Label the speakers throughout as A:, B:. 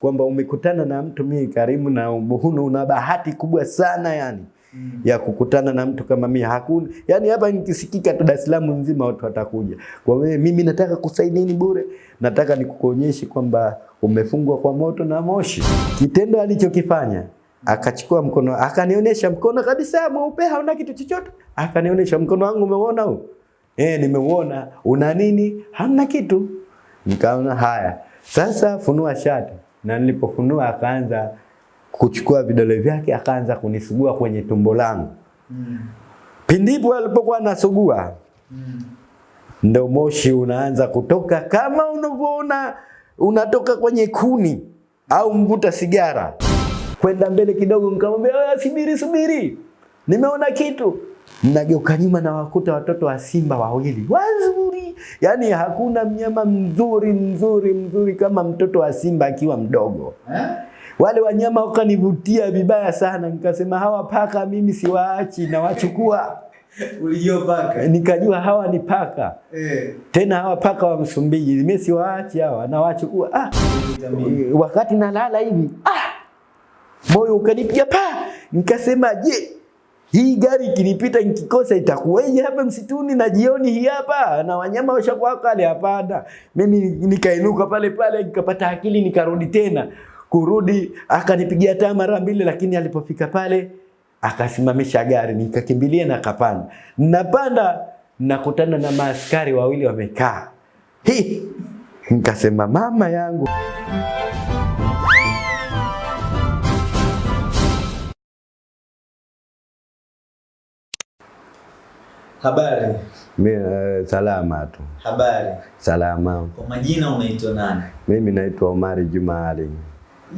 A: kwamba umekutana na mtu mimi karimu na huna una bahati kubwa sana yani mm. ya kukutana na mtu kama mimi hakuna yani hapa nikisikika tu Dar es Salaam nzima watu watakuja. Kwa wewe mimi nataka kusaidini bure nataka nikukuonyeshe kwamba umefungwa kwa moto na moshi. Kitendo alichokifanya akachukua mkono akanionyesha mkono kabisa mweupe hauna kitu chochote. Akanionyesha mkono wangu umeona huu? Eh nimeuona una nini? Hamna kitu. Nikaona haya sasa funua shati na nilipofunua akaanza kuchukua vidole vyake akaanza kunisugua kwenye tumbo langu
B: Mm.
A: pindipo alipokuwa anasugua
B: Mm.
A: ndo moshi unaanza kutoka kama unavyoona unatoka kwenye kuni au mvuta sigara. Kwenda mbele kidogo, nikamwambia "Ah, subiri, subiri, nimeona kitu. Nageuka nyuma na wakuta watoto wa simba wawili wazuri, yaani hakuna mnyama mzuri mzuri mzuri kama mtoto wa simba akiwa mdogo.
B: Eh?
A: Wale wanyama wakanivutia vibaya sana, nikasema hawa paka mimi siwaachi, nawachukua.
B: Ulijua paka?
A: Nikajua hawa ni paka
B: Eh.
A: tena hawa paka wa Msumbiji mimi siwaachi hawa, nawachukua. Ah, wakati nalala hivi ah, moyo ukanipiga pa, nikasema je, hii gari ikinipita nikikosa itakuwaje hapa msituni na jioni hii hapa na wanyama washakuwa kale? Hapana, mimi nikainuka pale pale nikapata akili nikarudi tena kurudi, akanipigia taa mara mbili, lakini alipofika pale akasimamisha gari, nikakimbilia na kapanda. Napanda nakutana na maaskari wawili wamekaa. hii nikasema mama yangu.
B: Habari.
A: Mimi uh, salama tu,
B: Habari.
A: salama.
B: Kwa majina unaitwa nani?
A: Mimi naitwa Omari Juma Ali.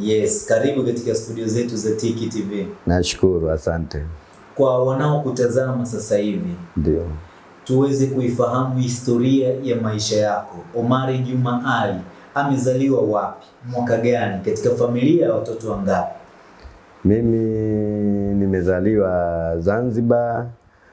B: Yes, karibu katika studio zetu za Tiki TV.
A: Nashukuru, asante.
B: Kwa wanaokutazama sasa hivi,
A: Ndio.
B: tuweze kuifahamu historia ya maisha yako. Omari Juma Ali amezaliwa wapi, mwaka gani, katika familia ya watoto wangapi?
A: Mimi nimezaliwa Zanzibar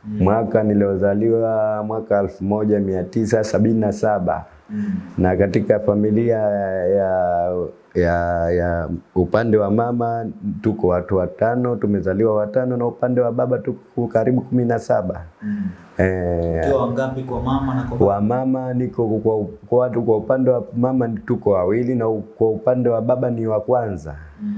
A: mwaka niliozaliwa mwaka 1977
B: Mm.
A: na katika familia ya, ya, ya upande wa mama tuko watu watano, tumezaliwa watano, na upande wa baba tuko karibu kumi na saba.
B: Mm.
A: Eh,
B: wangapi kwa mama na kwa baba?
A: wa mama niko kwa, kwa watu kwa upande wa mama tuko wawili na kwa upande wa baba ni wa kwanza.
B: Mm.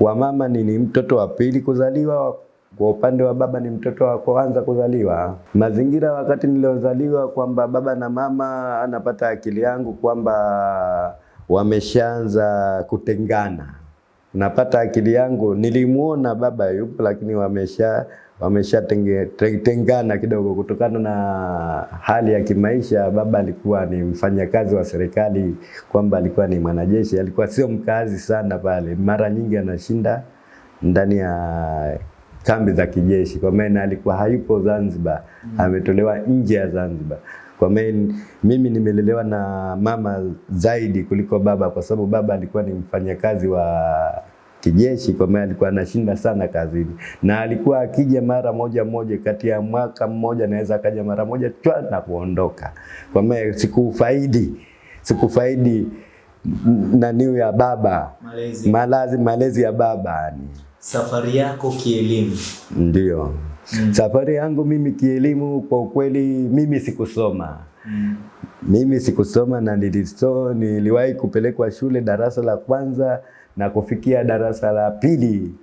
A: Wa mama ni, ni mtoto wa pili kuzaliwa, kwa upande wa baba ni mtoto wa kwanza kuzaliwa. Mazingira wakati niliozaliwa kwamba baba na mama anapata akili yangu kwamba wameshaanza kutengana. Napata akili yangu, nilimuona baba yupo, lakini wamesha wameshatengana kidogo kutokana na hali ya kimaisha. Baba alikuwa ni mfanyakazi wa serikali, kwamba alikuwa ni mwanajeshi, alikuwa sio mkazi sana pale, mara nyingi anashinda ndani ya kambi za kijeshi, kwa maana alikuwa hayupo Zanzibar, mm. ametolewa nje ya Zanzibar. Kwa maana mimi nimelelewa na mama zaidi kuliko baba, kwa sababu baba alikuwa ni mfanyakazi wa kijeshi, kwa maana alikuwa anashinda sana kazini, na alikuwa akija mara moja moja, kati ya mwaka mmoja anaweza akaja mara moja chwa na kuondoka. Kwa maana sikufaidi sikufaidi naniu ya baba
B: Malezi.
A: malazi malezi ya baba yani.
B: Safari yako kielimu.
A: Ndio.
B: Mm.
A: Safari yangu mimi kielimu, kwa ukweli mimi sikusoma.
B: Mm.
A: Mimi sikusoma na niliso, niliwahi kupelekwa shule darasa la kwanza na kufikia darasa la pili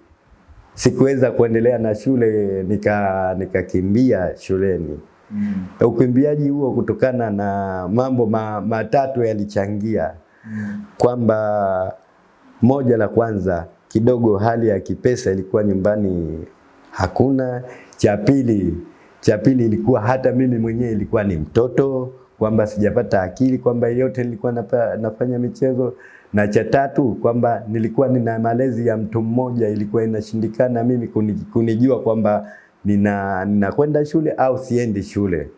A: sikuweza kuendelea na shule, nika nikakimbia shuleni.
B: Mm.
A: Ukimbiaji huo kutokana na mambo ma, matatu yalichangia
B: Mm.
A: kwamba moja la kwanza kidogo hali ya kipesa ilikuwa nyumbani hakuna. Cha pili, cha pili ilikuwa hata mimi mwenyewe ilikuwa ni mtoto kwamba sijapata akili kwamba yote nilikuwa napa, nafanya michezo, na cha tatu kwamba nilikuwa nina malezi ya mtu mmoja, ilikuwa inashindikana mimi kunijua kwamba nina ninakwenda shule au siendi shule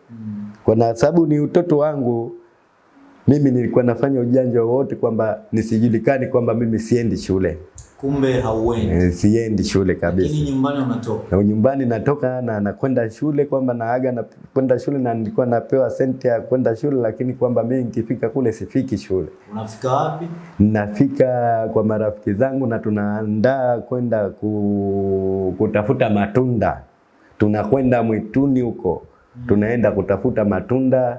A: kwa sababu ni utoto wangu mimi nilikuwa nafanya ujanja wowote kwamba nisijulikani kwamba mimi siendi shule.
B: Kumbe hauendi.
A: Eh, siendi shule kabisa.
B: Lakini nyumbani unatoka.
A: Na nyumbani natoka na nakwenda shule kwamba naaga na kwenda shule na nilikuwa napewa senti ya kwenda shule, lakini kwamba mimi nikifika kule sifiki shule.
B: Unafika wapi?
A: Nafika kwa marafiki zangu na tunaandaa kwenda ku, kutafuta matunda. Tunakwenda mwituni huko, tunaenda kutafuta matunda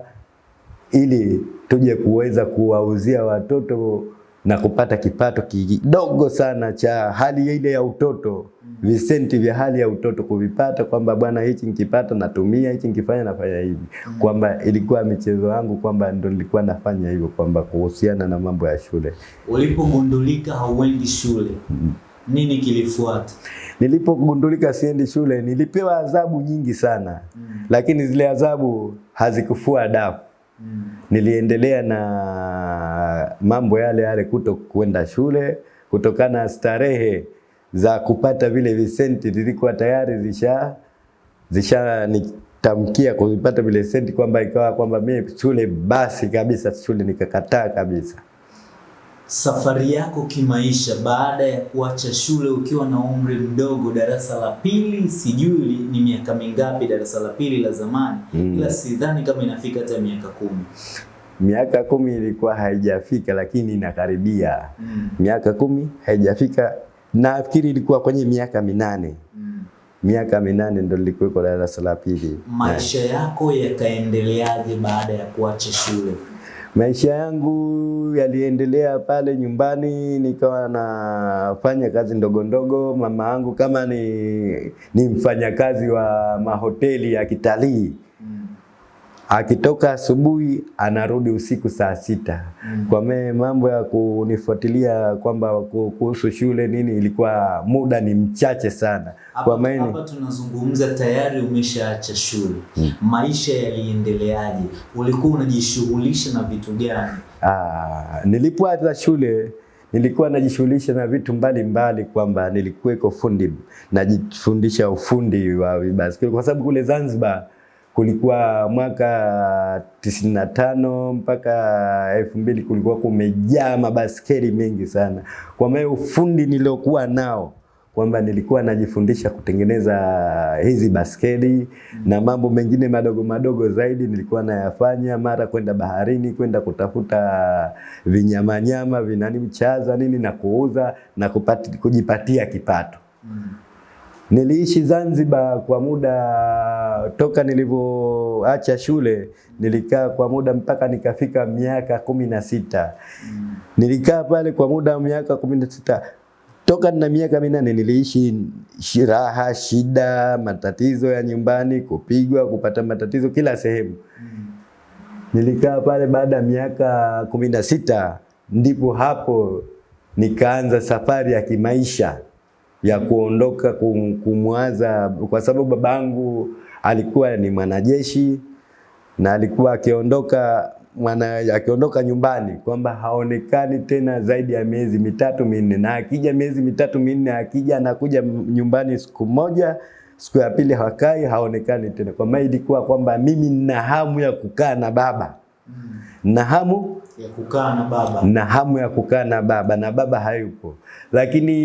A: ili tuje kuweza kuwauzia watoto na kupata kipato kidogo sana cha hali ile ya utoto, visenti vya hali ya utoto kuvipata, kwamba bwana, hichi nikipata natumia, hichi nikifanya nafanya hivi, kwamba ilikuwa michezo yangu, kwamba ndo nilikuwa nafanya hivyo, kwamba kuhusiana na mambo ya shule.
B: Ulipogundulika hauendi shule, nini kilifuata?
A: Nilipogundulika siendi shule, nilipewa adhabu nyingi sana, lakini zile adhabu hazikufua dafu.
B: Mm.
A: Niliendelea na mambo yale yale, kuto kwenda shule kutokana na starehe za kupata vile visenti, zilikuwa tayari zisha zisha nitamkia kuvipata vile senti, kwamba ikawa kwamba mimi shule basi kabisa, shule nikakataa kabisa.
B: Safari yako kimaisha baada ya kuacha shule ukiwa na umri mdogo, darasa la pili, sijui ni miaka mingapi darasa la pili la zamani,
A: Mm.
B: ila sidhani kama inafika hata miaka kumi.
A: Miaka kumi ilikuwa haijafika, lakini inakaribia
B: Mm.
A: miaka kumi haijafika, nafikiri ilikuwa kwenye miaka minane
B: Mm.
A: miaka minane ndo nilikuwa darasa la pili.
B: Maisha yako yakaendeleaje baada ya kuacha shule?
A: Maisha yangu yaliendelea pale nyumbani, nikawa nafanya kazi ndogo ndogo. Mama yangu kama ni, ni mfanyakazi wa mahoteli ya kitalii. Akitoka asubuhi anarudi usiku saa sita.
B: Mm.
A: Kwa me mambo ya kunifuatilia kwamba kuhusu shule nini, ilikuwa muda ni mchache sana. Kwa maana
B: hapa tunazungumza tayari umeshaacha shule. Maisha yaliendeleaje? Ulikuwa unajishughulisha na vitu gani?
A: Ah, nilipoanza shule nilikuwa najishughulisha na vitu mbalimbali, kwamba nilikuwa kwa fundi, najifundisha ufundi wa basi kwa sababu kule Zanzibar kulikuwa mwaka tisini na tano mpaka elfu mbili kulikuwa kumejaa mabaskeli mengi sana. Kwa maana ufundi niliokuwa nao kwamba nilikuwa najifundisha kutengeneza hizi baskeli na mambo mengine madogo madogo zaidi nilikuwa nayafanya, mara kwenda baharini kwenda kutafuta vinyamanyama vinani mchaza nini na kuuza na kupati, kujipatia kipato.
B: Mm.
A: Niliishi Zanzibar kwa muda toka nilivyoacha shule, nilikaa kwa muda mpaka nikafika miaka kumi na sita. Nilikaa pale kwa muda wa miaka kumi na sita toka na miaka minane niliishi shiraha, shida, matatizo ya nyumbani, kupigwa, kupata matatizo kila sehemu. Nilikaa pale baada ya miaka kumi na sita ndipo hapo nikaanza safari ya kimaisha ya kuondoka kum- kumwaza, kwa sababu babangu alikuwa ni mwanajeshi na alikuwa akiondoka mwana akiondoka nyumbani kwamba haonekani tena zaidi ya miezi mitatu minne, na akija miezi mitatu minne, akija anakuja nyumbani siku moja, siku ya pili hakai, haonekani tena. Kwa maana ilikuwa kwamba mimi nina hamu ya kukaa na baba,
B: Mm.
A: na hamu
B: Ya kukaa na baba.
A: na hamu ya kukaa na baba na baba hayupo, lakini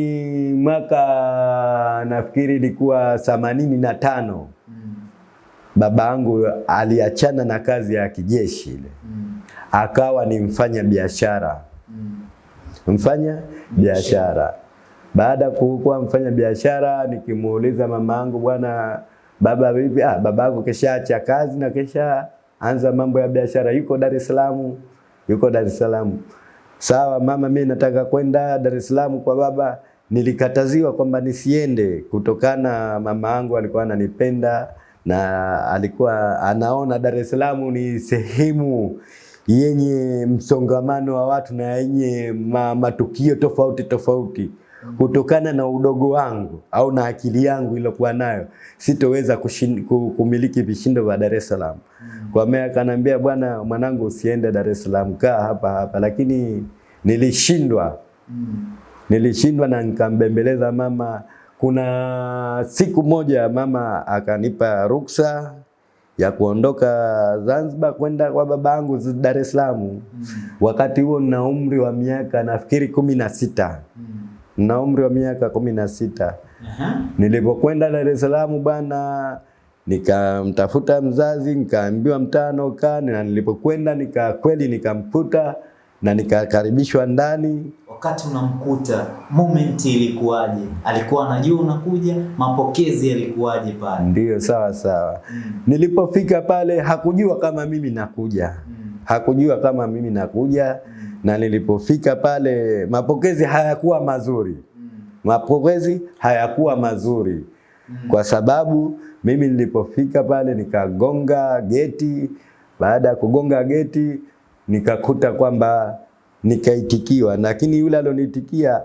A: mwaka nafikiri ilikuwa themanini na tano
B: Mm.
A: baba yangu aliachana na kazi ya kijeshi ile,
B: Mm.
A: akawa ni mfanya biashara
B: Mm.
A: mfanya biashara. Baada ya kuwa mfanya biashara, nikimuuliza mama yangu, bwana baba vipi? Ah, baba yako keshaacha kazi na kesha anza mambo ya biashara, yuko Dar es Salaam, yuko Dar es Salaam. Sawa mama, mimi nataka kwenda Dar es Salaam kwa baba. Nilikataziwa kwamba nisiende kutokana, mama yangu alikuwa ananipenda na alikuwa anaona Dar es Salaam ni sehemu yenye msongamano wa watu na yenye ma, matukio tofauti tofauti. Kutokana na udogo wangu au na akili yangu iliyokuwa nayo, sitoweza kumiliki vishindo vya Dar es Salaam. Kwa maana akaniambia, bwana mwanangu, usiende Dar es Salaam, kaa hapa hapa. Lakini nilishindwa nilishindwa na nikambembeleza mama. Kuna siku moja mama akanipa ruksa ya kuondoka Zanzibar kwenda kwa babangu Dar es Salaam. Wakati huo nina umri wa miaka nafikiri kumi na sita. Na umri wa miaka kumi na sita. Nilipokwenda Dar es Salaam bwana, nikamtafuta mzazi, nikaambiwa mtano kani, na nilipokwenda nika kweli nikamkuta na nikakaribishwa ndani.
B: Wakati unamkuta moment ilikuwaje? Alikuwa anajua unakuja? Mapokezi yalikuwaje pale?
A: Ndiyo, sawa sawa.
B: Mm.
A: Nilipofika pale hakujua kama mimi nakuja,
B: Mm.
A: hakujua kama mimi nakuja,
B: Mm.
A: Na nilipofika pale mapokezi hayakuwa mazuri,
B: Mm.
A: mapokezi hayakuwa mazuri
B: Mm.
A: kwa sababu mimi nilipofika pale nikagonga geti. Baada ya kugonga geti nikakuta kwamba nikaitikiwa, lakini yule alioniitikia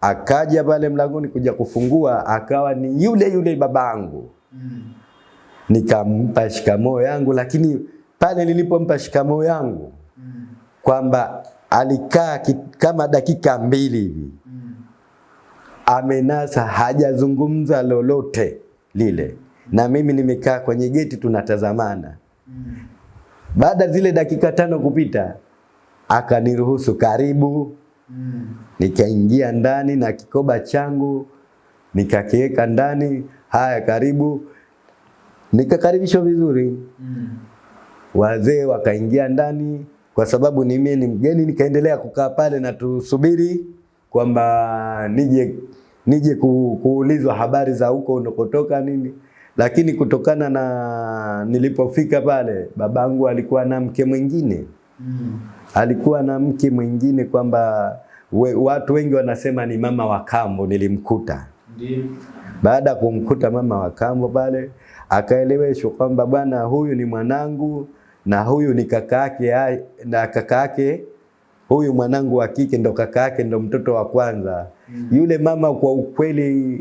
A: akaja pale mlangoni kuja kufungua, akawa ni yule yule babangu.
B: Mm.
A: Nikampa shikamoo yangu, lakini pale nilipompa shikamoo yangu
B: Mm.
A: kwamba alikaa kama dakika mbili hivi
B: Mm.
A: amenasa, hajazungumza lolote lile, na mimi nimekaa kwenye geti tunatazamana.
B: Mm.
A: Baada zile dakika tano kupita, akaniruhusu karibu,
B: Mm.
A: nikaingia ndani na kikoba changu nikakiweka ndani. Haya, karibu. Nikakaribishwa vizuri,
B: Mm.
A: wazee wakaingia ndani, kwa sababu ni mimi ni mgeni, nikaendelea kukaa pale na tusubiri kwamba nije nije ku, kuulizwa habari za huko unakotoka nini. Lakini kutokana na nilipofika pale, babangu alikuwa na mke mwingine,
B: Mm.
A: alikuwa na mke mwingine kwamba we, watu wengi wanasema ni mama wa kambo. Nilimkuta
B: Ndiyo.
A: baada ya kumkuta mama wa kambo pale, akaeleweshwa kwamba bwana, huyu ni mwanangu na huyu ni kaka yake, na kaka yake huyu mwanangu wa kike ndo kaka yake, ndo mtoto wa kwanza.
B: Mm.
A: Yule mama kwa ukweli,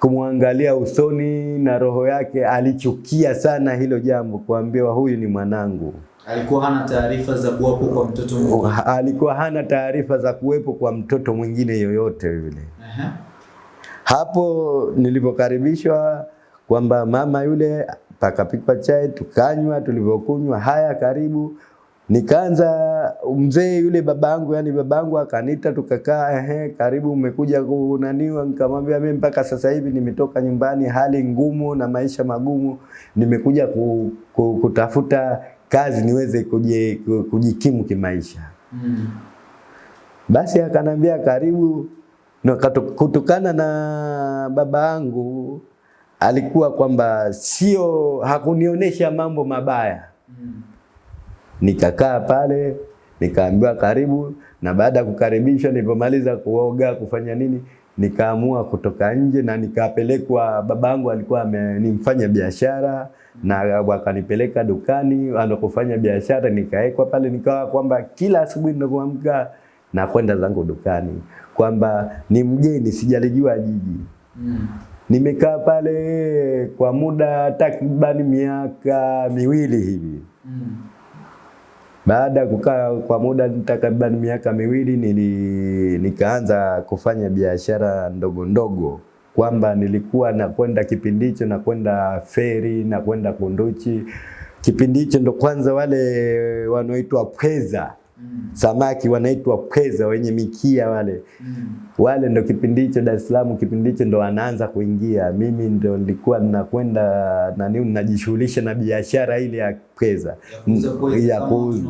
A: kumwangalia usoni na roho yake, alichukia sana hilo jambo, kuambiwa huyu ni mwanangu.
B: Alikuwa hana taarifa za kuwepo kwa mtoto mwingine.
A: Alikuwa hana taarifa za kuwepo kwa mtoto mwingine yoyote yule.
B: Aha.
A: Hapo nilipokaribishwa kwamba mama yule pakapikwa chai tukanywa, tulivyokunywa haya karibu, nikaanza mzee yule babangu, yani babangu akanita, tukakaa, ehe, karibu umekuja kunaniwa. Nikamwambia mimi mpaka sasa hivi nimetoka nyumbani, hali ngumu na maisha magumu, nimekuja ku, ku, kutafuta kazi niweze kuje, kujikimu kimaisha.
B: Mm.
A: Basi akanambia karibu. Na katu- kutokana na baba yangu alikuwa kwamba sio, hakunionyesha mambo mabaya. Nikakaa pale nikaambiwa karibu, na baada ya kukaribishwa, nilipomaliza kuoga kufanya nini, nikaamua kutoka nje na nikapelekwa. Babangu alikuwa amenifanya ni biashara na wakanipeleka dukani anakofanya biashara, nikaekwa pale, nikawa kwamba kila asubuhi ninapoamka na kwenda zangu dukani, kwamba ni mgeni, sijalijua jiji.
B: Mm.
A: Nimekaa pale kwa muda takribani miaka miwili hivi.
B: Mm.
A: Baada ya kukaa kwa muda takriban miaka miwili nili, nikaanza kufanya biashara ndogo ndogo, kwamba nilikuwa nakwenda kipindi hicho nakwenda feri na kwenda Kunduchi. Kipindi hicho ndo kwanza wale wanaoitwa pweza
B: Mm.
A: samaki wanaitwa pweza wenye mikia wale
B: Mm.
A: wale ndo kipindi hicho Dar es Salaam, kipindi hicho ndo wanaanza kuingia. Mimi ndo nilikuwa ninakwenda nani, ninajishughulisha na biashara ile ya pweza
B: Ya kuuza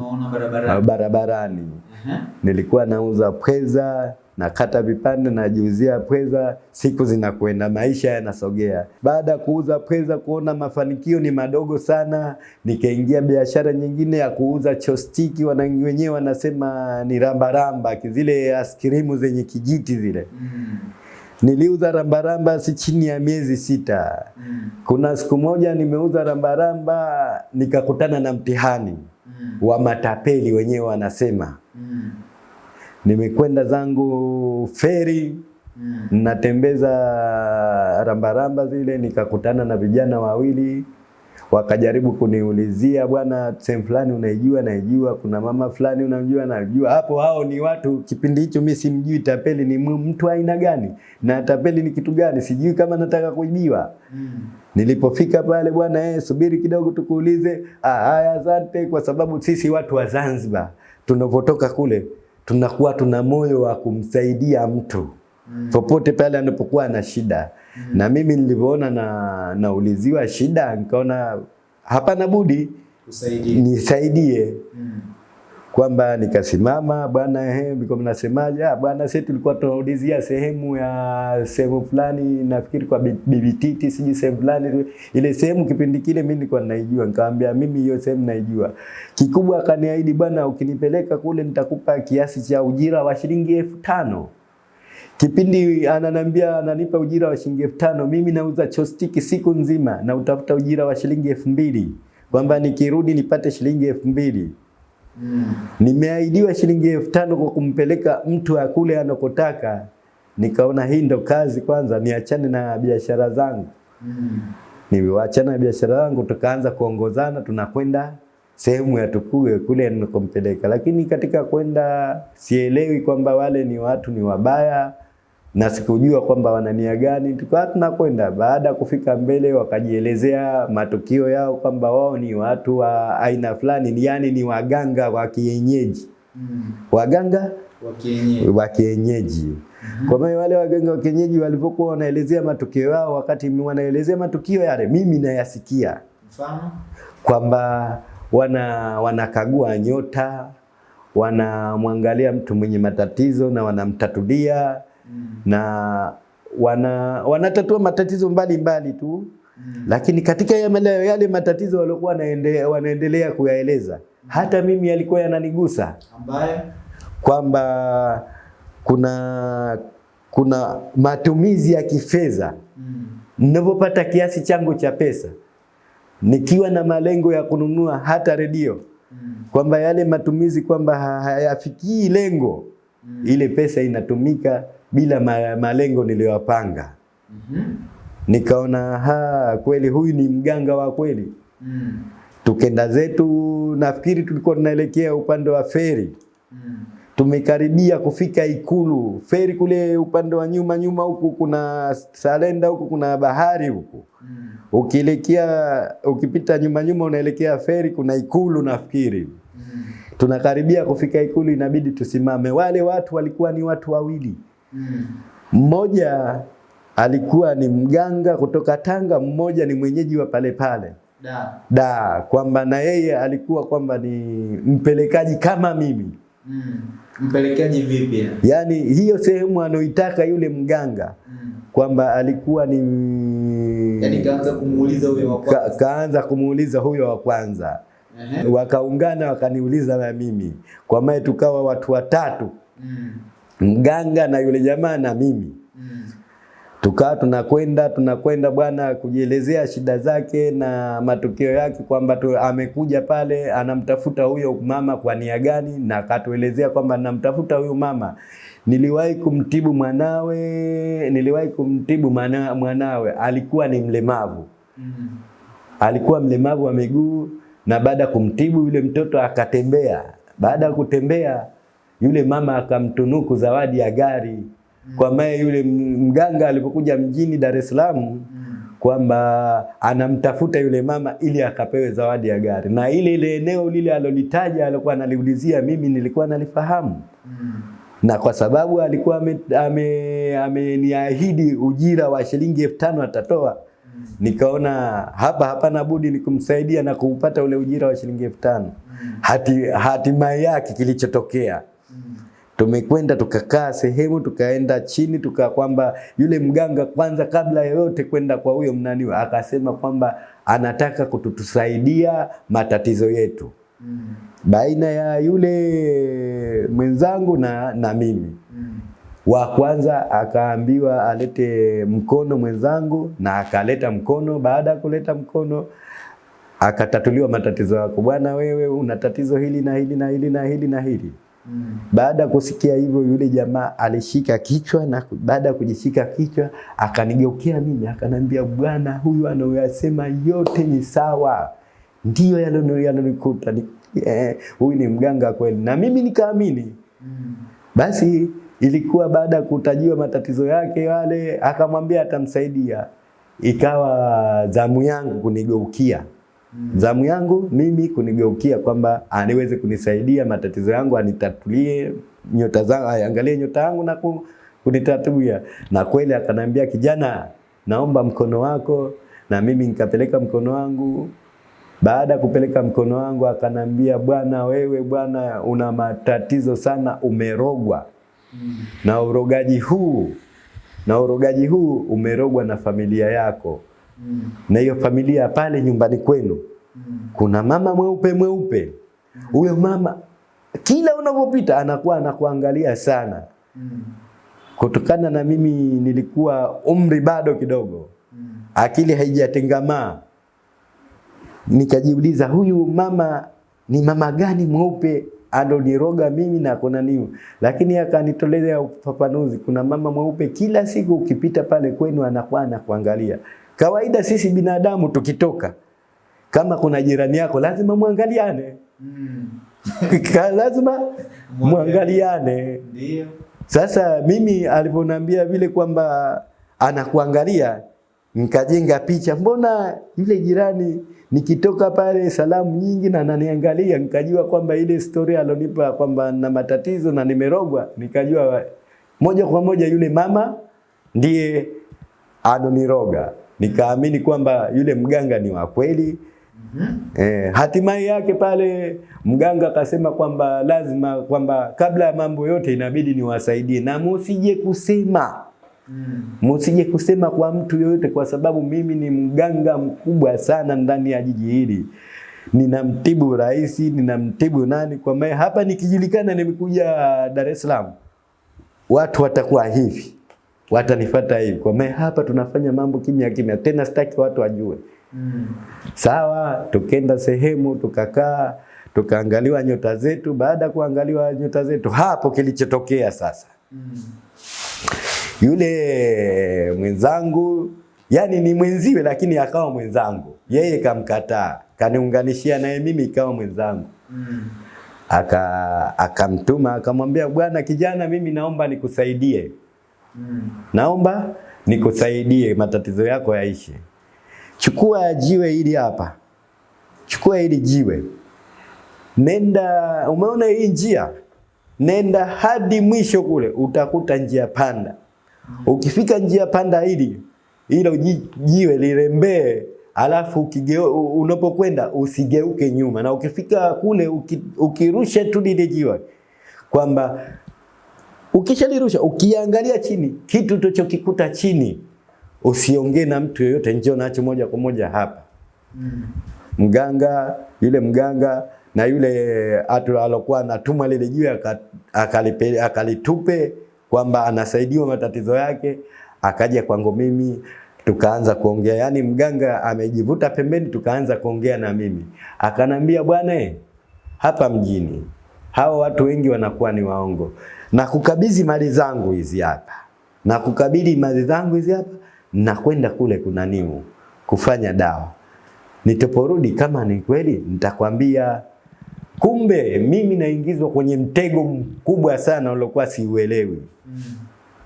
B: barabarani.
A: Uh
B: -huh.
A: Nilikuwa nauza pweza, nakata vipande, najiuzia pweza, siku zinakwenda, maisha yanasogea. Baada ya kuuza pweza, kuona mafanikio ni madogo sana, nikaingia biashara nyingine ya kuuza chostiki, wana wenyewe wanasema ni rambaramba, zile askirimu zenye kijiti zile.
B: Mm.
A: Niliuza rambaramba si chini ya miezi sita.
B: Mm.
A: Kuna siku moja nimeuza rambaramba, nikakutana na mtihani
B: Mm.
A: wa matapeli wenyewe wanasema
B: Mm.
A: Nimekwenda zangu feri
B: Mm.
A: natembeza rambaramba zile, nikakutana na vijana wawili wakajaribu kuniulizia, bwana, sehemu fulani unaijua? Naijua. Kuna mama fulani unamjua? Najua. Hapo hao ni watu, kipindi hicho mi simjui tapeli ni mtu aina gani na tapeli ni kitu gani, sijui kama nataka kuibiwa.
B: Mm.
A: Nilipofika pale bwana, eh, subiri kidogo tukuulize. Ah, haya asante, kwa sababu sisi watu wa Zanzibar tunapotoka kule tunakuwa tuna moyo wa kumsaidia mtu
B: Mm.
A: popote pale anapokuwa na shida mm. na mimi nilivyoona na nauliziwa shida nikaona hapana budi nisaidie
B: Mm.
A: Kwamba nikasimama bwana ehe mlikuwa mnasemaje? Ah bwana sisi tulikuwa tunaulizia sehemu ya sehemu fulani nafikiri kwa Bi- bibi titi siji sehemu fulani ile sehemu kipindi kile mimi nilikuwa naijua nikamwambia mimi hiyo sehemu naijua. Kikubwa akaniahidi bwana ukinipeleka kule nitakupa kiasi cha ujira wa shilingi elfu tano. Kipindi ananambia ananipa ujira wa shilingi elfu tano mimi nauza chostiki siku nzima na utafuta ujira wa shilingi elfu mbili. Kwamba nikirudi nipate shilingi elfu mbili
B: Mm.
A: Nimeahidiwa shilingi elfu tano kwa kumpeleka mtu akule anakotaka. Nikaona hii ndo kazi kwanza, niachane na biashara zangu.
B: Mm.
A: Na biashara zangu, tukaanza kuongozana, tunakwenda sehemu ya Tukue kule anakompeleka lakini katika kwenda sielewi kwamba wale ni watu ni wabaya na sikujua kwamba wana nia gani. Tukawa tunakwenda, baada ya kufika mbele wakajielezea matukio yao kwamba wao ni watu wa aina fulani, ni yani ni waganga wa kienyeji,
B: Mm.
A: waganga
B: Wa kienyeji.
A: kienyeji. Kwa maana wale waganga wa kienyeji walipokuwa wanaelezea matukio yao, wakati wanaelezea matukio yale, mimi nayasikia
B: Mfano?
A: kwamba wana wanakagua nyota, wanamwangalia mtu mwenye matatizo na wanamtatulia
B: Mm.
A: na wana wanatatua matatizo mbalimbali tu
B: Mm.
A: lakini katika yale, yale matatizo waliokuwa wanaende- wanaendelea kuyaeleza hata mimi yalikuwa yananigusa
B: Ambaye
A: kwamba kuna kuna matumizi ya kifedha
B: mm.
A: ninapopata kiasi changu cha pesa nikiwa na malengo ya kununua hata redio
B: Mm.
A: kwamba yale matumizi kwamba hayafikii lengo
B: Mm.
A: ile pesa inatumika bila malengo niliyopanga
B: mm -hmm.
A: nikaona ha kweli huyu ni mganga wa kweli
B: Mm.
A: tukenda zetu nafikiri tulikuwa tunaelekea upande wa feri
B: Mm.
A: tumekaribia kufika ikulu feri kule upande wa nyuma nyuma huku kuna salenda huku kuna bahari huku
B: Mm.
A: ukielekea ukipita nyuma nyuma unaelekea feri kuna ikulu nafikiri
B: Mm.
A: tunakaribia kufika ikulu inabidi tusimame wale watu walikuwa ni watu wawili. Mmoja alikuwa ni mganga kutoka Tanga mmoja ni mwenyeji wa pale pale
B: Da.
A: da kwamba na yeye alikuwa kwamba ni mpelekaji kama mimi
B: Mm. Mpelekaji vipi? yani?
A: yaani hiyo sehemu anoitaka yule mganga
B: Mm.
A: kwamba alikuwa ni
B: Yaani kaanza kumuuliza huyo wa kwanza, ka,
A: kaanza kumuuliza huyo wa kwanza
B: Ehe.
A: wakaungana wakaniuliza na mimi kwa maana tukawa watu watatu
B: Mm.
A: Mganga na yule jamaa na mimi
B: Mm.
A: tukaa tunakwenda tunakwenda bwana kujielezea shida zake na matukio yake kwamba tu, amekuja pale anamtafuta huyo mama kwa nia gani na akatuelezea kwamba namtafuta huyo mama niliwahi kumtibu mwanawe niliwahi kumtibu mwana, mwanawe alikuwa ni mlemavu
B: Mm.
A: alikuwa mlemavu wa miguu na baada ya kumtibu yule mtoto akatembea. Baada ya kutembea yule mama akamtunuku zawadi ya gari. Kwa maana yule mganga alipokuja mjini Dar es Salaam
B: Mm.
A: kwamba anamtafuta yule mama ili akapewe zawadi ya gari, na ile ile eneo lile alolitaja alikuwa analiulizia, mimi nilikuwa nalifahamu
B: Mm.
A: na kwa sababu alikuwa ameniahidi ame, ame ujira wa shilingi elfu tano atatoa
B: Mm.
A: nikaona hapa hapana budi ni kumsaidia na kuupata ule ujira wa shilingi elfu tano.
B: Mm.
A: Hati hatimaye yake kilichotokea
B: Mm.
A: Tumekwenda tukakaa sehemu tukaenda chini tuka kwamba yule mganga kwanza kabla yoyote kwenda kwa huyo mnaniwa akasema kwamba anataka kututusaidia matatizo yetu
B: Mm.
A: baina ya yule mwenzangu na, na mimi
B: Mm.
A: wa kwanza akaambiwa alete mkono mwenzangu na akaleta mkono. Baada ya kuleta mkono, akatatuliwa matatizo yako, bwana, wewe una tatizo hili na hili na hili na hili na hili.
B: Mm.
A: Baada ya kusikia hivyo, yule jamaa alishika kichwa, na baada ya kujishika kichwa akanigeukia mimi akanambia, bwana, huyu anayoyasema yote ni sawa, ndiyo yalonikuta Ni- eh, huyu ni mganga kweli, na mimi nikaamini.
B: Mm.
A: Basi ilikuwa baada ya kutajiwa matatizo yake yale, akamwambia atamsaidia. Ikawa zamu yangu kunigeukia. Zamu yangu mimi kunigeukia kwamba aniweze kunisaidia matatizo yangu, anitatulie nyota zangu, aangalie nyota yangu na kunitatulia. Na kweli akanambia, kijana, naomba mkono wako, na mimi nikapeleka mkono wangu. Baada ya kupeleka mkono wangu, akanambia, bwana, wewe bwana, una matatizo sana, umerogwa na urogaji huu na urogaji huu umerogwa na familia yako
B: Mm.
A: na hiyo familia pale nyumbani kwenu
B: Mm.
A: kuna mama mweupe mweupe. Huyo mama kila unapopita anakuwa anakuangalia sana,
B: Mm.
A: kutokana na mimi nilikuwa umri bado kidogo,
B: Mm.
A: akili haijatengamaa. Nikajiuliza, huyu mama ni mama gani mweupe aloniroga mimi na kuna nini? Lakini akanitolea ufafanuzi, kuna mama mweupe kila siku ukipita pale kwenu anakuwa anakuangalia. Kawaida sisi binadamu tukitoka, kama kuna jirani yako lazima muangaliane,
B: Mm.
A: Lazima muangaliane.
B: Ndio.
A: Sasa mimi alivyoniambia vile kwamba anakuangalia, nikajenga picha, mbona yule jirani nikitoka pale salamu nyingi na ananiangalia, nikajua kwamba ile story alonipa kwamba na matatizo na nimerogwa, nikajua moja kwa moja yule mama ndiye anoniroga. Nikaamini kwamba yule mganga ni wa kweli.
B: Mhm.
A: Eh, hatimaye yake pale mganga akasema kwamba lazima kwamba kabla ya mambo yote inabidi niwasaidie na msije kusema msije
B: Mm.
A: musije kusema kwa mtu yoyote, kwa sababu mimi ni mganga mkubwa sana ndani ya jiji hili. Ninamtibu rais, ninamtibu nani, kwa maana hapa nikijulikana nimekuja Dar es Salaam, watu watakuwa hivi, watanifuata hivi, kwa maana hapa tunafanya mambo kimya kimya, tena sitaki watu wajue.
B: Mm.
A: Sawa, tukenda sehemu tukakaa, tukaangaliwa nyota zetu. Baada ya kuangaliwa nyota zetu, hapo kilichotokea sasa,
B: Mm.
A: yule mwenzangu, yani ni mwenziwe, lakini akawa mwenzangu, yeye kamkataa, kaniunganishia naye mimi, ikawa mwenzangu
B: Mm.
A: aka akamtuma akamwambia, bwana kijana, mimi naomba nikusaidie,
B: Mm.
A: naomba nikusaidie, matatizo yako yaishe. Chukua jiwe hili hapa, chukua hili jiwe, nenda. Umeona hii njia, nenda hadi mwisho kule, utakuta njia panda. Ukifika njia panda hili hilo jiwe lirembee, alafu unapokwenda usigeuke nyuma, na ukifika kule uki, ukirusha tu lile jiwe kwamba ukishalirusha ukiangalia chini, kitu utachokikuta chini usiongee na mtu yoyote, njoo nacho moja kwa moja hapa.
B: Mm.
A: Mganga yule mganga na yule atu alokuwa anatumwa lile jiwe akalitupe akalitupe kwamba anasaidiwa matatizo yake, akaja kwangu mimi tukaanza kuongea, yaani mganga amejivuta pembeni, tukaanza kuongea na mimi, akanambia bwana, hapa mjini hawa watu wengi wanakuwa ni waongo, na kukabidhi mali zangu hizi hapa, na kukabidhi mali zangu hizi hapa, na kwenda kule kunaniu kufanya dawa nitoporudi kama ni kweli nitakwambia. Kumbe mimi naingizwa kwenye mtego mkubwa sana uliokuwa siuelewi.
B: Mm.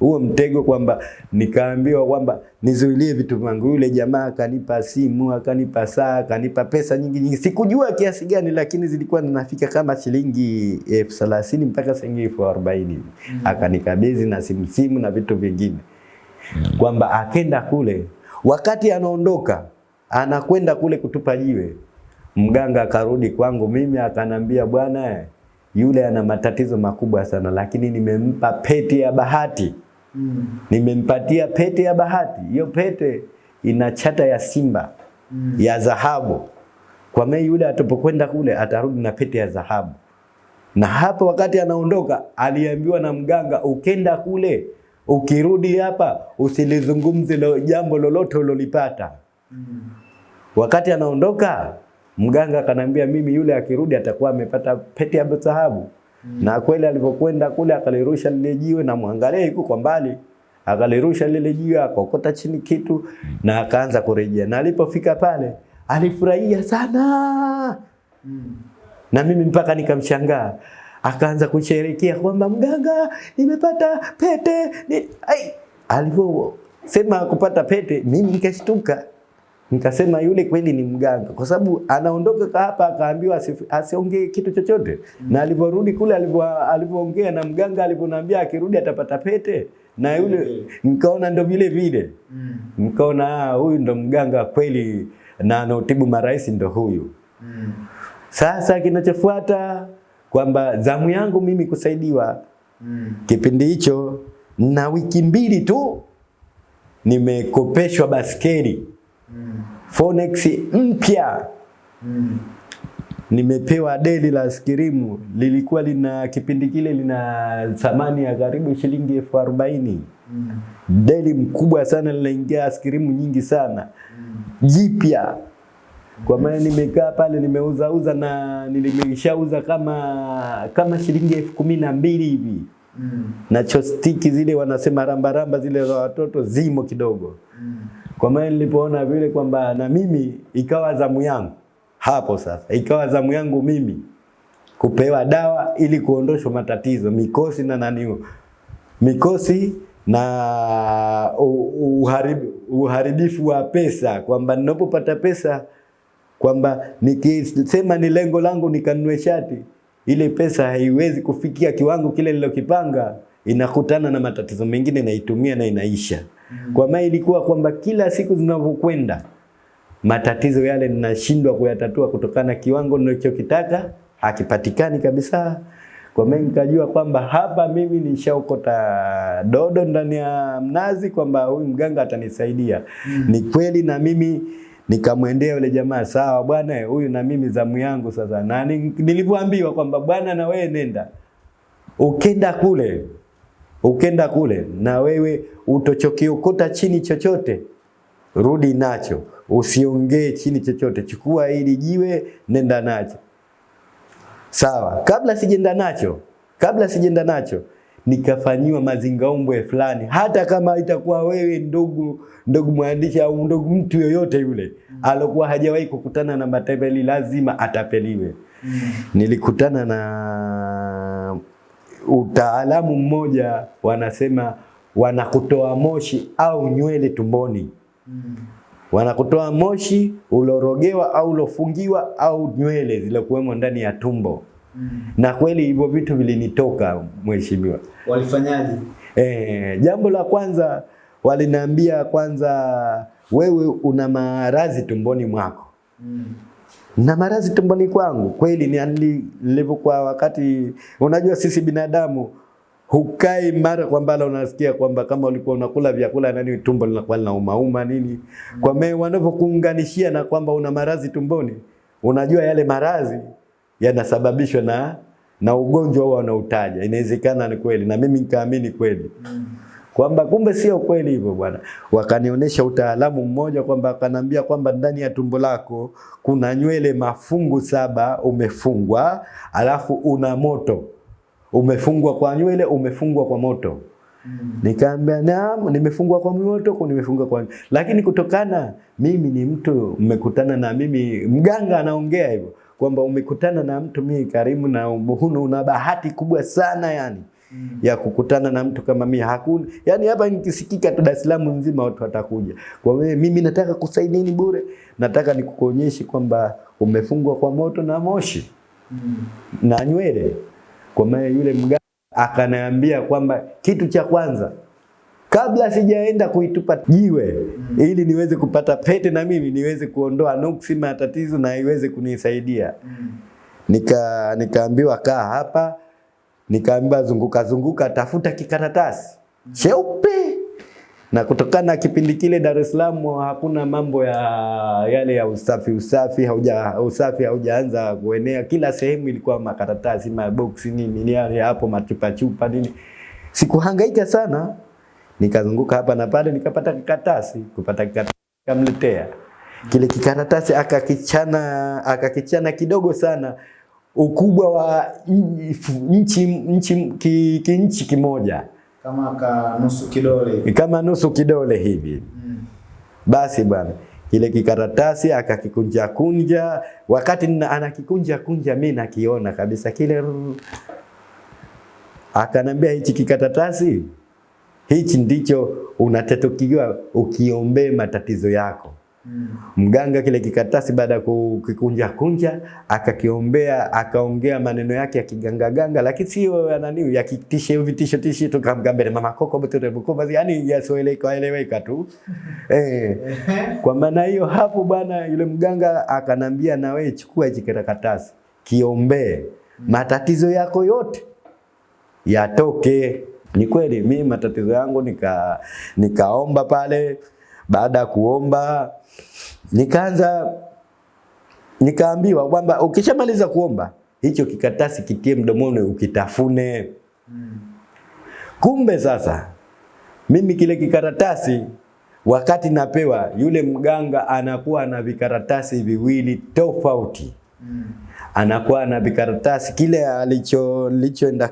A: Huo mtego kwamba nikaambiwa kwamba nizuilie vitu vyangu. Yule jamaa akanipa simu, akanipa saa, akanipa pesa nyingi nyingi. Sikujua kiasi gani, lakini zilikuwa zinafika kama shilingi elfu thelathini mpaka shilingi elfu arobaini
B: Mm.
A: akanikabidhi na simu simu na vitu vingine, mm -hmm. kwamba akenda kule, wakati anaondoka anakwenda kule kutupa jiwe, mganga akarudi kwangu mimi akanambia, bwana, yule ana matatizo makubwa sana, lakini nimempa pete ya bahati Nimempatia pete ya bahati. Hiyo pete ina chata ya simba
B: Mm.
A: ya dhahabu. Kwa mei yule atapokwenda kule atarudi na pete ya dhahabu. Na hapo wakati anaondoka aliambiwa na mganga, ukenda kule ukirudi hapa usilizungumze lo, jambo lolote ulolipata.
B: Mm.
A: Wakati anaondoka mganga akanambia, mimi yule akirudi atakuwa amepata pete ya dhahabu. Na kweli alipokwenda kule akalirusha lile jiwe, na mwangalia yuko kwa mbali, akalirusha lile jiwe akokota chini kitu na akaanza kurejea, na alipofika pale alifurahia sana, na mimi mpaka nikamshangaa. Akaanza kusherehekea kwamba mganga, nimepata pete. Ni... Ai, alivyosema kupata pete, mimi nikashtuka nikasema yule kweli ni mganga, kwa sababu anaondoka hapa akaambiwa asiongee kitu chochote, mm. na alivyorudi kule alivyo- alivyoongea na mganga alivyoniambia akirudi atapata pete, na yule nikaona ndo vile vile
B: Mm.
A: nikaona mm. huyu ndo mganga kweli na anaotibu marais ndo huyu.
B: Mm.
A: Sasa kinachofuata kwamba zamu yangu mimi kusaidiwa
B: Mm.
A: kipindi hicho, na wiki mbili tu nimekopeshwa baskeli
B: Mm.
A: Phoenix mpya
B: Mm.
A: nimepewa deli la skirimu lilikuwa lina kipindi kile lina thamani ya karibu shilingi elfu arobaini
B: Mm.
A: deli mkubwa sana linaingia askirimu nyingi sana
B: Mm.
A: jipya kwa maana nimekaa pale nimeuzauza na nilimeshauza kama kama shilingi elfu kumi na mbili hivi
B: Mm.
A: na chostiki zile wanasema rambaramba zile za watoto zimo kidogo
B: Mm.
A: Kwa maana nilipoona vile kwamba na mimi ikawa zamu yangu hapo sasa, ikawa zamu yangu mimi kupewa dawa ili kuondoshwa matatizo mikosi na nani, mikosi na uharibu, uharibifu wa pesa, kwamba ninapopata pesa kwamba nikisema ni lengo langu nikanunue shati, ile pesa haiwezi kufikia kiwango kile nilokipanga, inakutana na matatizo mengine, naitumia na inaisha. Kwa maana ilikuwa kwamba kila siku zinavyokwenda matatizo yale ninashindwa kuyatatua kutokana na kiwango ninachokitaka hakipatikani kabisa. Kwa maana nikajua kwamba hapa mimi nishaokota dodo ndani ya mnazi, kwamba huyu mganga atanisaidia. Ni kweli, na mimi nikamwendea yule jamaa, sawa bwana, huyu na mimi zamu yangu sasa. Na nilivyoambiwa kwamba bwana, na wewe nenda, ukenda kule ukenda kule na wewe utochokiokota chini chochote rudi nacho, usiongee chini chochote, chukua ili jiwe, nenda nacho. Sawa, kabla sijenda nacho, kabla sijenda nacho nikafanyiwa mazingaombwe fulani, hata kama itakuwa wewe ndugu ndugu mwandishi au ndugu mtu yoyote yule alokuwa hajawahi kukutana na matapeli, lazima atapeliwe.
B: Mm.
A: Nilikutana na utaalamu mmoja, wanasema wanakutoa moshi au nywele tumboni
B: Mm.
A: wanakutoa moshi ulorogewa au ulofungiwa au nywele zilizokuwemo ndani ya tumbo.
B: Mm.
A: Na kweli hivyo vitu vilinitoka mheshimiwa.
B: Walifanyaje?
A: Eh, jambo la kwanza waliniambia kwanza, wewe una maradhi tumboni mwako.
B: Mm.
A: Na marazi tumboni kwangu kweli ni nili- nilivyokuwa wakati, unajua sisi binadamu hukai mara kwa mara unasikia kwamba kama ulikuwa unakula vyakula nani tumbo linakuwa linaumauma nini. Kwa maana wanavyokuunganishia na kwamba una maradhi tumboni, unajua yale maradhi yanasababishwa na na ugonjwa huo wanautaja. Inawezekana ni kweli, na mimi nikaamini kweli kwamba kumbe sio kweli hivyo bwana. Wakanionyesha utaalamu mmoja kwamba akanambia kwamba ndani ya tumbo lako kuna nywele mafungu saba umefungwa, alafu una moto umefungwa kwa nywele, umefungwa kwa moto.
B: Mm.
A: Nikaambia naam, nimefungwa kwa moto, kwa nimefungwa kwa lakini kutokana mimi ni mtu mmekutana na mimi, mganga anaongea hivyo kwamba umekutana na mtu mimi karimu na huna una bahati kubwa sana yani
B: Mm.
A: ya kukutana na mtu kama mimi hakuna. Yani hapa nikisikika tu Dar es Salaam nzima watu watakuja. Kwa hiyo mimi nataka kusaidieni bure, nataka nikukuonyeshe kwamba umefungwa kwa moto na moshi
B: Mm.
A: na nywele. Kwa maana yule mganga akaniambia kwamba kitu cha kwanza kabla sijaenda kuitupa jiwe ili niweze kupata pete na mimi niweze kuondoa nuksi matatizo na iweze kunisaidia.
B: Mm.
A: Nika nikaambiwa kaa hapa, nikaambiwa zunguka zunguka, tafuta kikaratasi cheupe. Na kutokana na kipindi kile Dar es Salaam hakuna mambo ya yale ya usafi usafi, hauja usafi haujaanza kuenea. Kila sehemu ilikuwa makaratasi, maboksi nini nini hapo, machupa chupa nini. Sikuhangaika sana, nikazunguka hapa na pale, nikapata kikaratasi. Kupata kikaratasi nikamletea kile kikaratasi, akakichana akakichana kidogo sana, ukubwa wa nchi nchi ki, ki nchi kimoja
B: Kama ka nusu kidole.
A: kama nusu kidole hivi.
B: Mm.
A: Basi bwana, ile kikaratasi akakikunja kunja, wakati anakikunja kunja, mimi nakiona kabisa kile. Akanambia hichi kikaratasi hichi ndicho unatetukiwa ukiombee matatizo yako.
B: Mm.
A: Mganga kile kikatasi baada ya kukikunja kunja akakiombea akaongea maneno yake ya kiganga ganga, lakini sio ya nani ya kitishe vitisho tisho tu kama mbele mama koko botere bukova, yani yasoeleka eleweka tu eh. Kwa maana hiyo hapo bwana, yule mganga akanambia, na wewe chukua hichi kikaratasi kiombee, matatizo yako yote yatoke. Ni kweli mimi matatizo yangu nika nikaomba pale. Baada ya kuomba nikaanza nikaambiwa kwamba ukishamaliza kuomba hicho kikatasi kitie mdomoni ukitafune. Mm. Kumbe sasa mimi kile kikaratasi wakati napewa, yule mganga anakuwa na vikaratasi viwili tofauti Mm. anakuwa na vikaratasi kile alicho lichoenda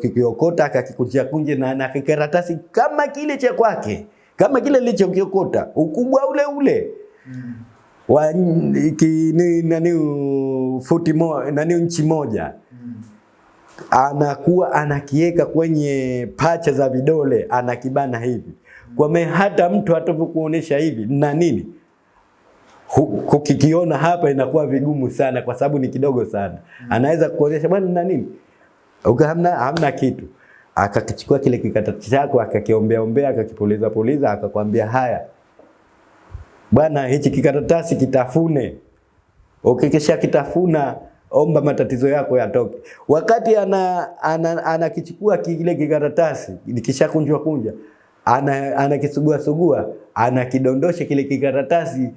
A: kikiokota akakikunjia kunje na na kikaratasi kama kile cha kwake kama kile lichokiokota ukubwa ule ule. Wa ki, ni, nani futi mo, nani nchi moja. Mm. anakuwa anakieka kwenye pacha za vidole anakibana hivi. Kwa maana hata mtu atakapokuonesha hivi na nini? Kukikiona hapa inakuwa vigumu sana kwa sababu ni kidogo sana. Anaweza kuonyesha bwana na nini, uka hamna, hamna kitu. Akakichukua kile kikatati chako akakiombea ombea akakipuliza puliza akakwambia haya bwana, hichi kikaratasi kitafune. Ukikisha kitafuna omba matatizo yako yatoke. Wakati ana ana ana kile kikaratasi nikishakunjwa kunja anakisugua ana anakisugua sugua anakidondosha kile kikaratasi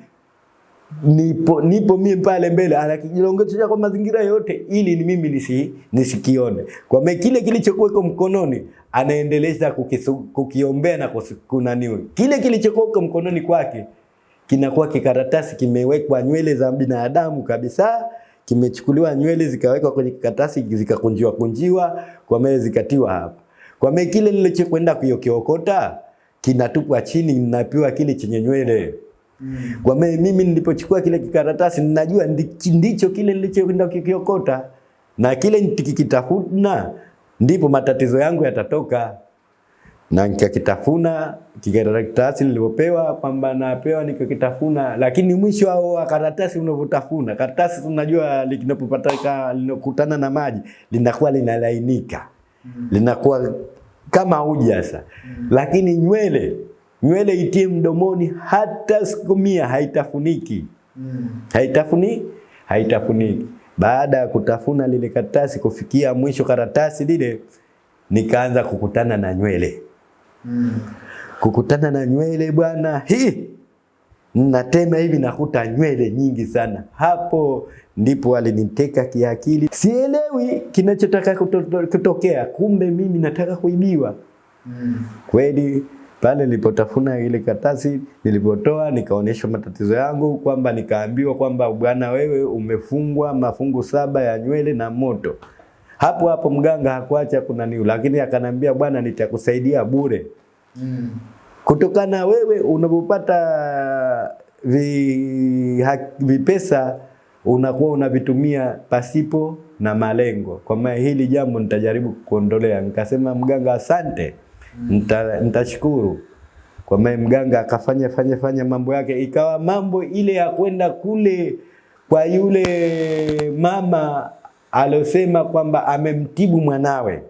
A: nipo nipo mimi pale mbele anakijilongesha kwa mazingira yote ili ni mimi nisi, nisikione. Kwa maana kile kilichokuweko mkononi anaendeleza kukiombea na kunaniwe. Kile kilichokuweko mkononi kwake kinakuwa kikaratasi kimewekwa nywele za binadamu kabisa kimechukuliwa nywele zikawekwa kwenye kikaratasi zikakunjiwa kunjiwa kwa maana zikatiwa hapa. Kwa maana kile nilichokwenda kuyokiokota kinatupwa chini ninapewa kile chenye nywele kwa maana mimi nilipochukua kile kikaratasi ninajua ndicho kile nilichokwenda kukiokota. Na kile nikikitafuna ndipo matatizo yangu yatatoka. Na nikakitafuna kikaratasi nilipopewa kwamba napewa nikakitafuna, lakini mwisho wa wa karatasi unavotafuna karatasi, tunajua linapopataka linakutana na maji linakuwa linalainika. Linakuwa kama uji sasa, lakini nywele nywele itie mdomoni hata siku mia haitafuniki haitafuni haitafuniki. Baada ya kutafuna lile karatasi kufikia mwisho karatasi lile, nikaanza kukutana na nywele kukutana na nywele bwana, hii natema hivi nakuta nywele nyingi sana. Hapo ndipo aliniteka kiakili, sielewi kinachotaka kuto- kutokea, kumbe mimi nataka kuibiwa Mm. kweli. Pale nilipotafuna ile katasi nilipotoa nikaonyeshwa matatizo yangu, kwamba nikaambiwa kwamba bwana, wewe umefungwa mafungu saba ya nywele na moto. Hapo hapo mganga hakuacha kuna niu, lakini akanambia bwana, nitakusaidia bure mm. kutokana wewe unapopata vi, ha, vipesa unakuwa unavitumia pasipo na malengo. Kwa maana hili jambo nitajaribu kuondolea. Nikasema mganga, asante, nita- nitashukuru. Kwa maana mganga akafanya fanya fanya mambo yake, ikawa mambo ile ya kwenda kule kwa yule mama alosema kwamba amemtibu mwanawe.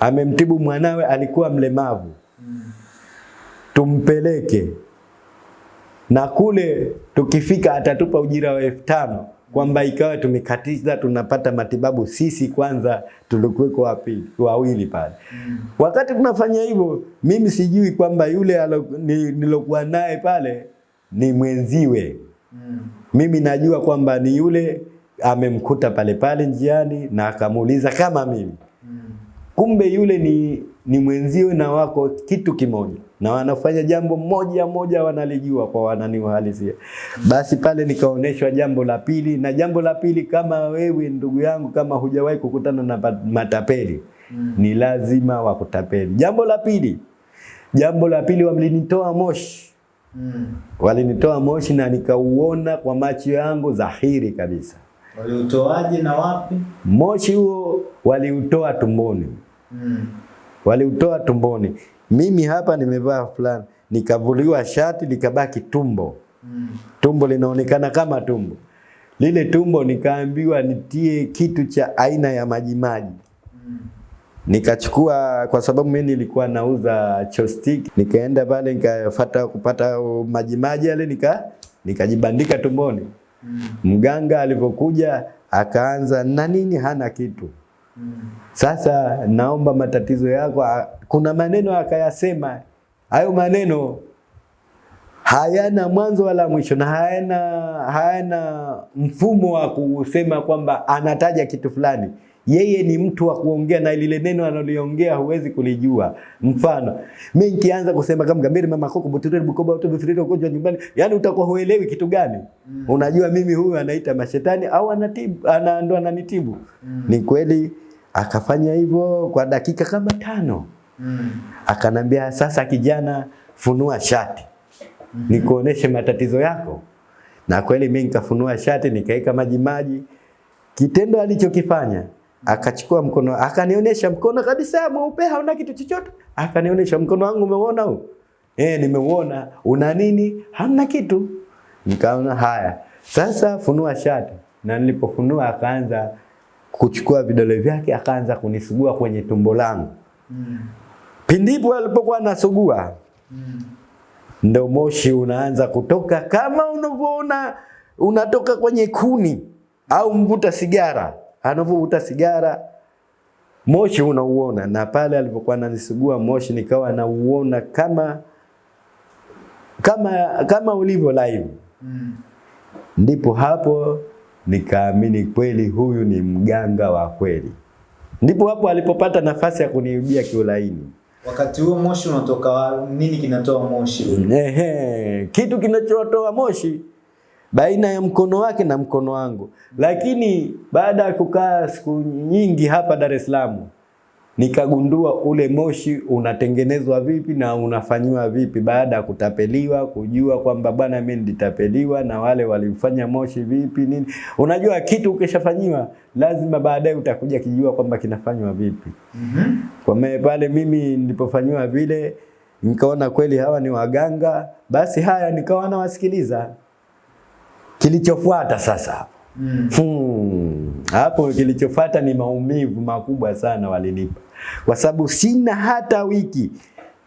A: Amemtibu mwanawe, alikuwa mlemavu, tumpeleke. Na kule tukifika atatupa ujira wa elfu tano kwamba ikawa tumekatiza tunapata matibabu sisi kwanza tulikuweko wapi wawili pale. Mm. Wakati tunafanya hivyo, mimi sijui kwamba yule nilokuwa naye pale ni mwenziwe. Mm. Mimi najua kwamba ni yule amemkuta pale pale njiani na akamuuliza kama mimi Mm. kumbe yule ni, ni mwenzio na wako kitu kimoja na wanafanya jambo moja moja wanalijua kwa wanani uhalisia. Basi pale nikaoneshwa jambo la pili, na jambo la pili, kama wewe ndugu yangu, kama hujawahi kukutana na matapeli matapeli ni lazima wakutapeli. Jambo la pili, jambo la pili, walinitoa moshi, walinitoa moshi na nikauona kwa macho yangu dhahiri kabisa.
B: Waliutoaje na wapi?
A: Moshi huo waliutoa tumboni
B: Mm.
A: Waliutoa tumboni. Mimi hapa nimevaa fulana, nikavuliwa shati likabaki tumbo.
B: Mm.
A: Tumbo linaonekana kama tumbo. Lile tumbo nikaambiwa nitie kitu cha aina ya majimaji.
B: Mm.
A: Nikachukua kwa sababu mimi nilikuwa nauza chopstick, nikaenda pale nikafuata kupata majimaji yale nika nikajibandika tumboni.
B: Mm.
A: Mganga alivyokuja akaanza na nini, hana kitu. Sasa naomba matatizo yako. Kuna maneno akayasema, hayo maneno hayana mwanzo wala mwisho na hayana, hayana mfumo wa kusema kwamba anataja kitu fulani. Yeye ni mtu wa kuongea na lile neno analoliongea huwezi kulijua. Mfano, mimi nikianza kusema kama gambiri mama koko butiri bukoba uto bifiriri ugonjwa nyumbani, yani utakuwa huelewi kitu gani.
B: Mm.
A: Unajua mimi huyu anaita mashetani au anatibu, ana ndo ananitibu.
B: Mm.
A: Ni kweli akafanya hivyo kwa dakika kama tano.
B: Mm.
A: Akanambia, sasa kijana, funua shati nikuoneshe matatizo yako. Na kweli mimi nikafunua shati nikaweka maji maji. Kitendo alichokifanya akachukua mkono akanionyesha mkono kabisa mweupe, hauna kitu chochote. Akanionyesha mkono wangu, umeona huu? Eh, nimeuona. Una nini? Hamna kitu. Nikaona haya, sasa funua shati. Na nilipofunua akaanza kuchukua vidole vyake akaanza kunisugua kwenye tumbo langu.
B: Mm.
A: Pindipo alipokuwa anasugua
B: Mm.
A: ndo moshi unaanza kutoka kama unavyoona unatoka kwenye kuni au mvuta sigara anavyovuta sigara moshi unauona, na pale alipokuwa ananisugua moshi nikawa nauona kama kama kama ulivyo live.
B: Mm.
A: Ndipo hapo nikaamini kweli huyu ni mganga wa kweli. Ndipo hapo alipopata nafasi ya kuniibia kiulaini.
B: Wakati huo moshi unatoka nini kinatoa moshi?
A: Ehe, kitu kinachotoa moshi baina ya mkono wake na mkono wangu. Lakini baada ya kukaa siku nyingi hapa Dar es Salaam, nikagundua ule moshi unatengenezwa vipi na unafanyiwa vipi, baada ya kutapeliwa, kujua kwamba bwana, mimi nilitapeliwa na wale walifanya moshi vipi nini. Unajua kitu ukishafanyiwa, lazima baadaye utakuja kijua kwamba kinafanywa vipi.
B: mm -hmm.
A: Kwa maana pale mimi nilipofanyiwa vile nikaona kweli hawa ni waganga, basi haya nikawa nawasikiliza. Kilichofuata sasa
B: Mm.
A: Hmm, hapo kilichofuata ni maumivu makubwa sana walinipa, kwa sababu sina hata wiki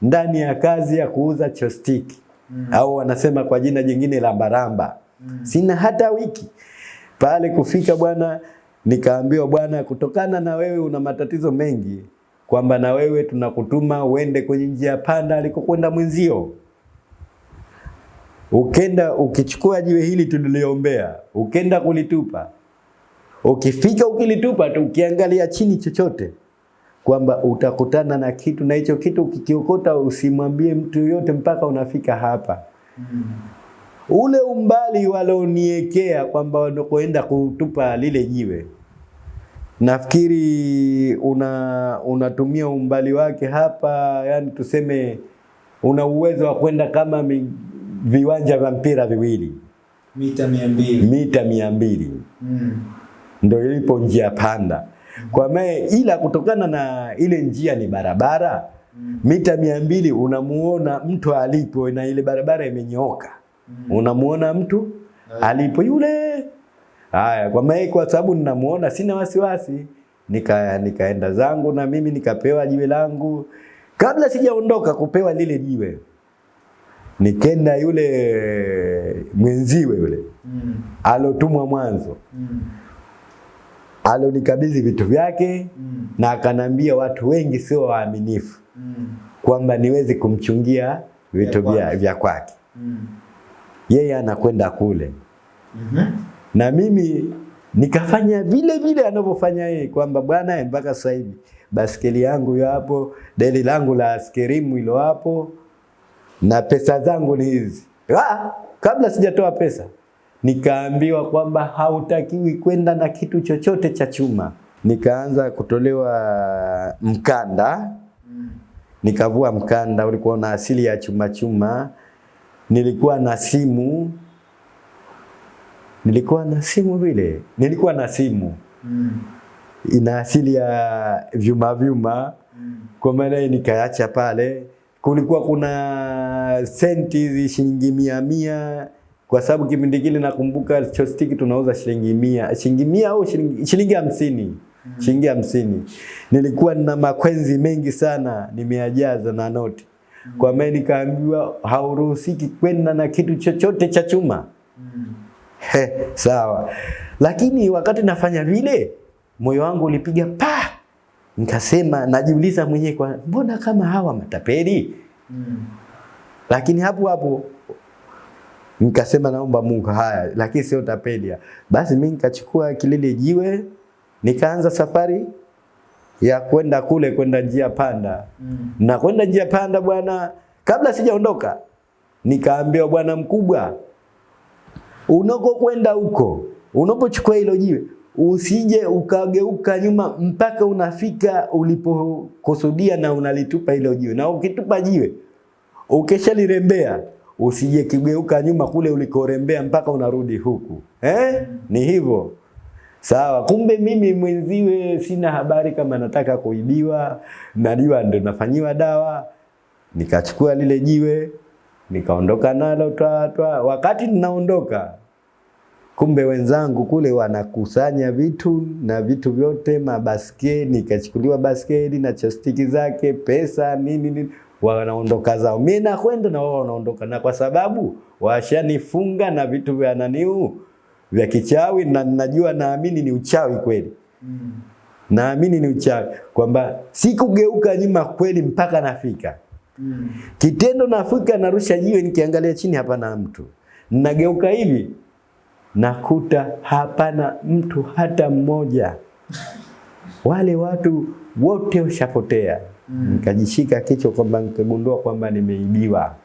A: ndani ya kazi ya kuuza chostiki
B: Mm.
A: au wanasema kwa jina jingine lambaramba.
B: Mm.
A: Sina hata wiki pale kufika bwana, nikaambiwa bwana, kutokana na wewe una matatizo mengi, kwamba na wewe tunakutuma uende kwenye njia panda alikokwenda mwenzio. Ukenda ukichukua jiwe hili tuliliombea, ukenda kulitupa, ukifika ukilitupa tu, ukiangalia chini chochote, kwamba utakutana na kitu, na hicho kitu ukikiokota usimwambie mtu yoyote mpaka unafika hapa.
B: Mm.
A: ule umbali walioniekea kwamba wanakoenda kutupa lile jiwe, nafikiri una unatumia umbali wake hapa, yani tuseme una uwezo wa kwenda kama viwanja vya mpira viwili
B: Mita mia mbili.
A: mita mia mbili
B: Mm.
A: ndo ilipo njia panda kwa maana, ila kutokana na ile njia ni barabara
B: Mm.
A: mita mia mbili unamuona mtu alipo na ile barabara imenyooka
B: Mm.
A: unamuona mtu alipo yule. Haya, kwa maana kwa sababu ninamuona, sina wasiwasi, nika nikaenda zangu na mimi nikapewa jiwe langu. Kabla sijaondoka kupewa lile jiwe, nikenda yule mwenziwe yule
B: Mm.
A: alotumwa mwanzo,
B: Mm.
A: alonikabidhi vitu vyake
B: Mm.
A: na akanambia watu wengi sio waaminifu,
B: Mm.
A: kwamba niwezi kumchungia vitu
B: Vya
A: vya,
B: kwake. Mm.
A: Yeye anakwenda kule
B: mm -hmm.
A: na mimi nikafanya vile vile anavyofanya yeye, kwamba bwana, mpaka sasa hivi baskeli yangu yapo hapo, deli langu la askerimu ilo hapo, na pesa zangu ni hizi. Ah, kabla sijatoa pesa nikaambiwa kwamba hautakiwi kwenda na kitu chochote cha chuma. Nikaanza kutolewa mkanda, nikavua mkanda, ulikuwa na asili ya chuma chuma. Nilikuwa na simu nilikuwa na simu vile, nilikuwa na simu ina asili ya vyuma vyuma, kwa maana nikaacha pale, kulikuwa kuna senti hizi shilingi mia mia, kwa sababu kipindi kile nakumbuka chostiki tunauza shilingi mia, shilingi mia au shilingi shilingi hamsini. Shilingi hamsini. Nilikuwa na makwenzi mengi sana nimeajaza na noti, kwa maana nikaambiwa hauruhusiki kwenda na kitu chochote cha chuma. He, sawa. Lakini wakati nafanya vile moyo wangu ulipiga pa, nikasema najiuliza mwenyewe kwa mbona kama hawa matapeli? Mm. Lakini hapo hapo nikasema naomba Mungu haya, lakini sio tapeli. Basi mimi nikachukua kilile jiwe nikaanza safari ya kwenda kule kwenda njia panda. Mm. Na kwenda njia panda bwana, kabla sijaondoka nikaambiwa bwana mkubwa, unakokwenda huko, unapochukua hilo jiwe usije ukageuka nyuma mpaka unafika ulipokusudia na unalitupa hilo jiwe, na ukitupa jiwe ukishalirembea usije kigeuka nyuma kule ulikorembea mpaka unarudi huku eh? Ni hivyo sawa. Kumbe mimi mwenziwe sina habari kama nataka kuibiwa, najua ndo nafanyiwa dawa. Nikachukua lile jiwe nikaondoka nalo twa twa. Wakati ninaondoka kumbe wenzangu kule wanakusanya vitu na vitu vyote, mabaskeli, nikachukuliwa baskeli na chastiki zake, pesa nini nini, wanaondoka zao. Mimi nakwenda na wao wanaondoka, na kwa sababu washanifunga na vitu vya naniu vya kichawi, na najua naamini ni uchawi kweli, mm. naamini ni uchawi. Kwamba sikugeuka nyuma kweli mpaka nafika. Kitendo, nafika narusha jiwe, nikiangalia chini hapana mtu, nageuka hivi nakuta hapana mtu hata mmoja, wale watu wote washapotea. Mm. Nikajishika kichwa kwamba nikagundua kwamba nimeibiwa,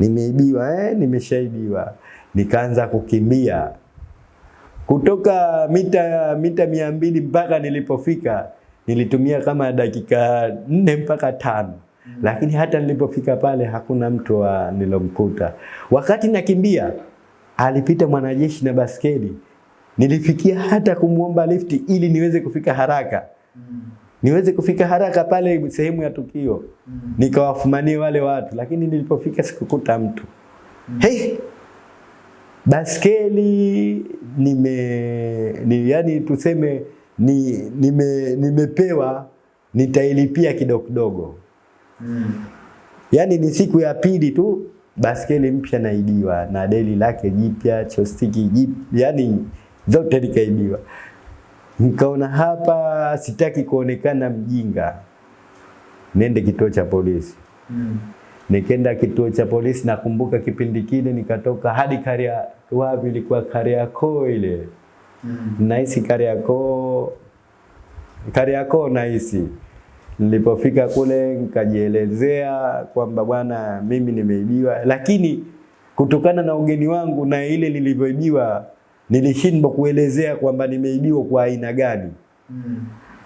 A: nimeibiwa, eh, nimeshaibiwa. Nikaanza kukimbia kutoka mita mita mia mbili mpaka nilipofika, nilitumia kama dakika nne mpaka tano mm. lakini hata nilipofika pale hakuna mtu wa nilomkuta. Wakati nakimbia alipita mwanajeshi na baskeli. Nilifikia hata kumwomba lifti ili niweze kufika haraka, niweze kufika haraka pale sehemu ya tukio, nikawafumanie wale watu, lakini nilipofika sikukuta mtu. Hey, baskeli nime ni, yani tuseme ni, nime, nimepewa nitailipia kidogo kidogo. mm. Yaani ni siku ya pili tu baskeli mpya naibiwa na deli lake jipya, chostiki jipya, yani zote nikaibiwa. Nikaona hapa sitaki kuonekana mjinga, nende kituo cha polisi. mm. Nikaenda kituo cha polisi, nakumbuka kipindi kile nikatoka hadi Karia, wapi ilikuwa Kariakoo ile mm. nahisi Kariakoo, Kariakoo nahisi Nilipofika kule nikajielezea kwamba bwana, mimi nimeibiwa, lakini kutokana na ugeni wangu na ile nilivyoibiwa, nilishindwa kuelezea kwamba nimeibiwa kwa aina gani.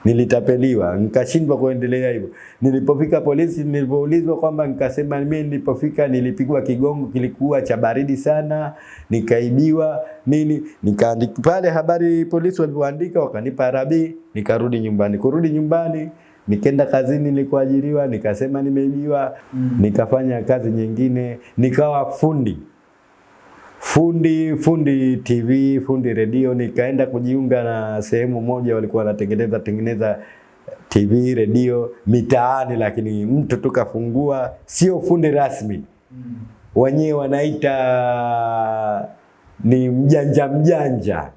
A: Nilitapeliwa, nikashindwa kuendelea hivyo. Nilipofika polisi, nilipoulizwa kwamba nikasema mimi nilipofika nilipigwa kigongo, kilikuwa cha baridi sana, nikaibiwa nini, nikaandika pale habari polisi walipoandika, wakanipa rabi, nikarudi nyumbani. Kurudi nyumbani Nikenda kazini nilikoajiriwa, nikasema nimeibiwa. Nikafanya kazi nyingine, nikawa fundi fundi fundi TV, fundi redio. Nikaenda kujiunga na sehemu moja, walikuwa wanatengeneza tengeneza TV redio mitaani, lakini mtu tukafungua, sio fundi rasmi, mm. wenyewe wanaita ni mjanja mjanja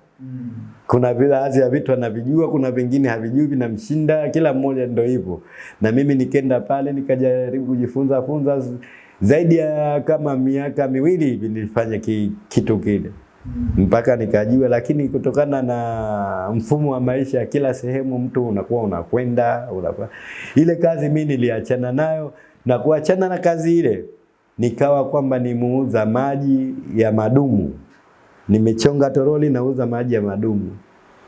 A: kuna baadhi ya vitu anavijua, kuna vingine havijui, vinamshinda. Kila mmoja ndio hivyo, na mimi nikenda pale nikajaribu kujifunza funza zaidi ya kama miaka miwili hivi nilifanya ki, kitu kile mpaka nikajua, lakini kutokana na mfumo wa maisha kila sehemu mtu unakuwa unakwenda unakuwa. Ile kazi mimi niliachana nayo na kuachana na kazi ile nikawa kwamba ni muuza maji ya madumu nimechonga toroli nauza maji ya madumu.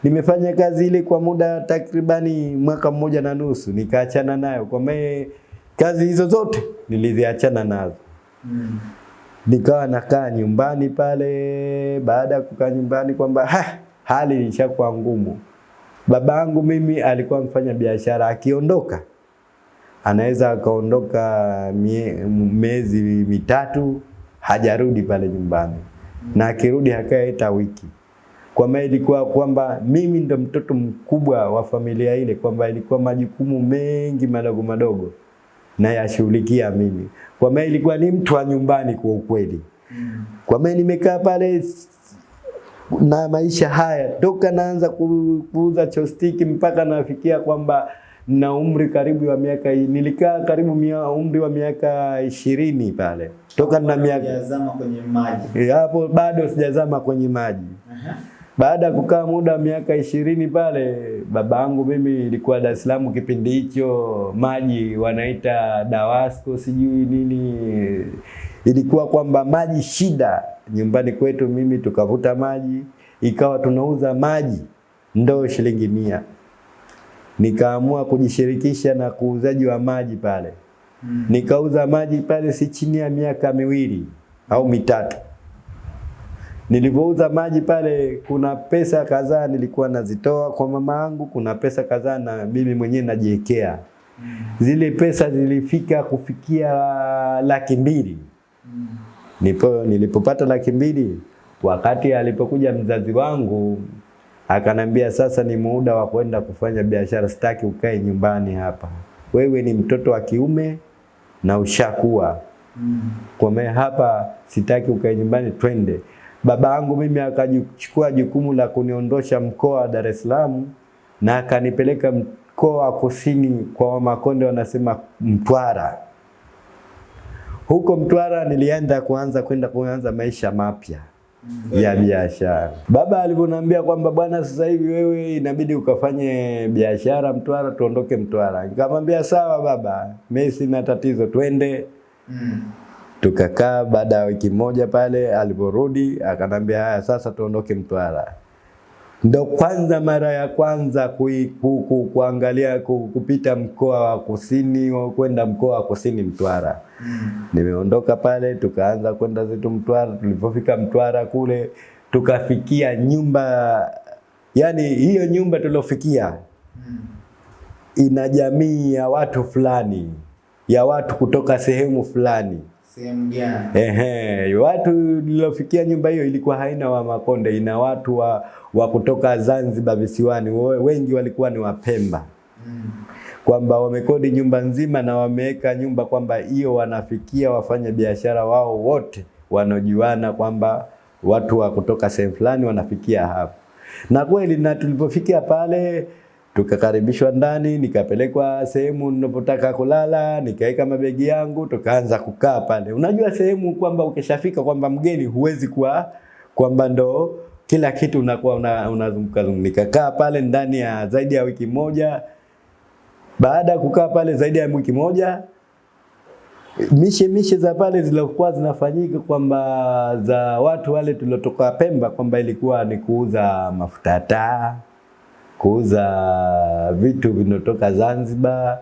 A: Nimefanya kazi ile kwa muda takribani mwaka mmoja na nusu, nikaachana nayo. Kwa maana kazi hizo zote niliziachana nazo.
B: Mm.
A: Nikawa nakaa nyumbani pale. Baada ya kukaa nyumbani kwamba ha, hali ilishakuwa ngumu. Babangu mimi alikuwa mfanya biashara, akiondoka anaweza akaondoka miezi mitatu hajarudi pale nyumbani, na akirudi hakae hata wiki. maana ilikuwa kwamba mimi ndo mtoto mkubwa wa familia ile, kwamba ilikuwa majukumu mengi madogo madogo na yashughulikia mimi, maana ilikuwa ni mtu wa nyumbani kwa ukweli. Kwa maana nimekaa pale na maisha haya toka naanza kuuza chostiki mpaka nafikia kwamba na umri karibu wa miaka nilikaa karibu mia, umri wa miaka ishirini pale toka na miaka
B: kwenye maji.
A: Eh, hapo bado sijazama kwenye maji. Baada ya kukaa muda wa miaka ishirini pale, baba yangu mimi ilikuwa Dar es Salaam kipindi hicho, maji wanaita Dawasco sijui nini, ilikuwa kwamba maji shida nyumbani kwetu. Mimi tukavuta maji, ikawa tunauza maji ndoo shilingi mia. Nikaamua kujishirikisha na kuuzaji wa maji pale,
B: Mm.
A: nikauza maji pale si chini ya miaka miwili au mitatu. Nilipouza maji pale, kuna pesa kadhaa nilikuwa nazitoa kwa mama yangu, kuna pesa kadhaa na mimi mwenyewe najiwekea. Zile pesa zilifika kufikia laki mbili.
B: Mm.
A: Nipo, nilipopata laki mbili, wakati alipokuja mzazi wangu akanambia, sasa ni muda wa kwenda kufanya biashara, sitaki ukae nyumbani hapa, wewe ni mtoto wa kiume na ushakuwa
B: Mm.
A: kwa me hapa sitaki ukae nyumbani, twende. Baba yangu mimi akachukua jukumu la kuniondosha mkoa wa Dar es Salaam na akanipeleka mkoa wa kusini kwa Wamakonde wanasema Mtwara. Huko Mtwara nilienda kuanza kwenda kuanza maisha mapya ya biashara. Baba alivyoniambia kwamba bwana, sasa hivi wewe inabidi ukafanye biashara Mtwara, tuondoke Mtwara. Nikamwambia sawa baba, mimi sina tatizo, twende.
B: Mm.
A: Tukakaa baada ya wiki moja pale, aliporudi akanambia haya, sasa tuondoke Mtwara. Ndo kwanza mara ya kwanza kui, ku, ku, kuangalia ku, kupita mkoa wa kusini wa kwenda mkoa wa kusini Mtwara.
B: Mm.
A: Nimeondoka pale, tukaanza kwenda zetu Mtwara. Tulipofika Mtwara kule, tukafikia nyumba, yani hiyo nyumba tuliofikia
B: Mm.
A: ina jamii ya watu fulani, ya watu kutoka sehemu fulani.
B: Sehemu gani?
A: Ehe, watu nilofikia nyumba hiyo ilikuwa haina wa Makonde, ina watu wa, wa kutoka Zanzibar visiwani, wengi walikuwa ni Wapemba,
B: Mm.
A: kwamba wamekodi nyumba nzima na wameweka nyumba kwamba hiyo wanafikia wafanya biashara wao wote wanaojuana kwamba watu wa kutoka sehemu fulani wanafikia hapo. Na kweli na tulipofikia pale tukakaribishwa ndani, nikapelekwa sehemu ninapotaka kulala, nikaweka mabegi yangu, tukaanza kukaa pale. Unajua sehemu kwamba ukishafika kwamba mgeni huwezi kuwa kwamba ndo kila kitu unakuwa una- unazunguka una Nikakaa pale ndani ya zaidi ya wiki moja. Baada ya kukaa pale zaidi ya wiki moja, mishe mishe za pale zilizokuwa zinafanyika kwamba za watu wale tuliotoka Pemba, kwamba ilikuwa ni kuuza mafuta taa, kuuza vitu vinotoka Zanzibar,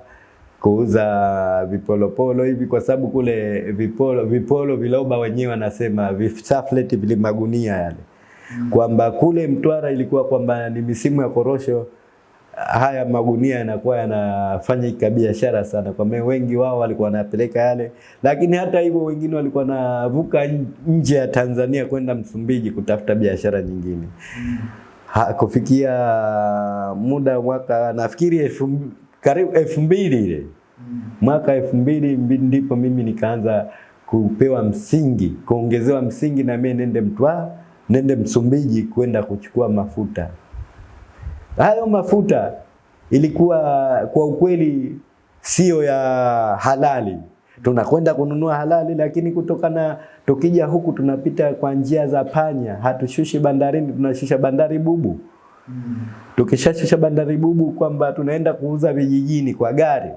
A: kuuza vipolopolo hivi, kwa sababu kule vipolo vipolo viloba wenyewe wanasema visafleti vile magunia yale, kwamba kule Mtwara ilikuwa kwamba ni misimu ya korosho haya magunia yanakuwa yanafanya biashara sana, kwa maana wengi wao walikuwa wanapeleka yale, lakini hata hivyo wengine walikuwa wanavuka nje ya Tanzania kwenda Msumbiji kutafuta biashara nyingine. Ha, kufikia muda mwaka nafikiri elfu, karibu elfu mbili ile mwaka elfu mbili ndipo mimi nikaanza kupewa msingi, kuongezewa msingi na mimi nende Mtwara, nende Msumbiji kwenda kuchukua mafuta. Hayo mafuta ilikuwa kwa ukweli sio ya halali. Tunakwenda kununua halali, lakini kutokana tukija huku tunapita kwa njia za panya, hatushushi bandarini, tunashusha bandari bubu.
B: Mm.
A: Tukishashusha bandari bubu kwamba tunaenda kuuza vijijini kwa gari.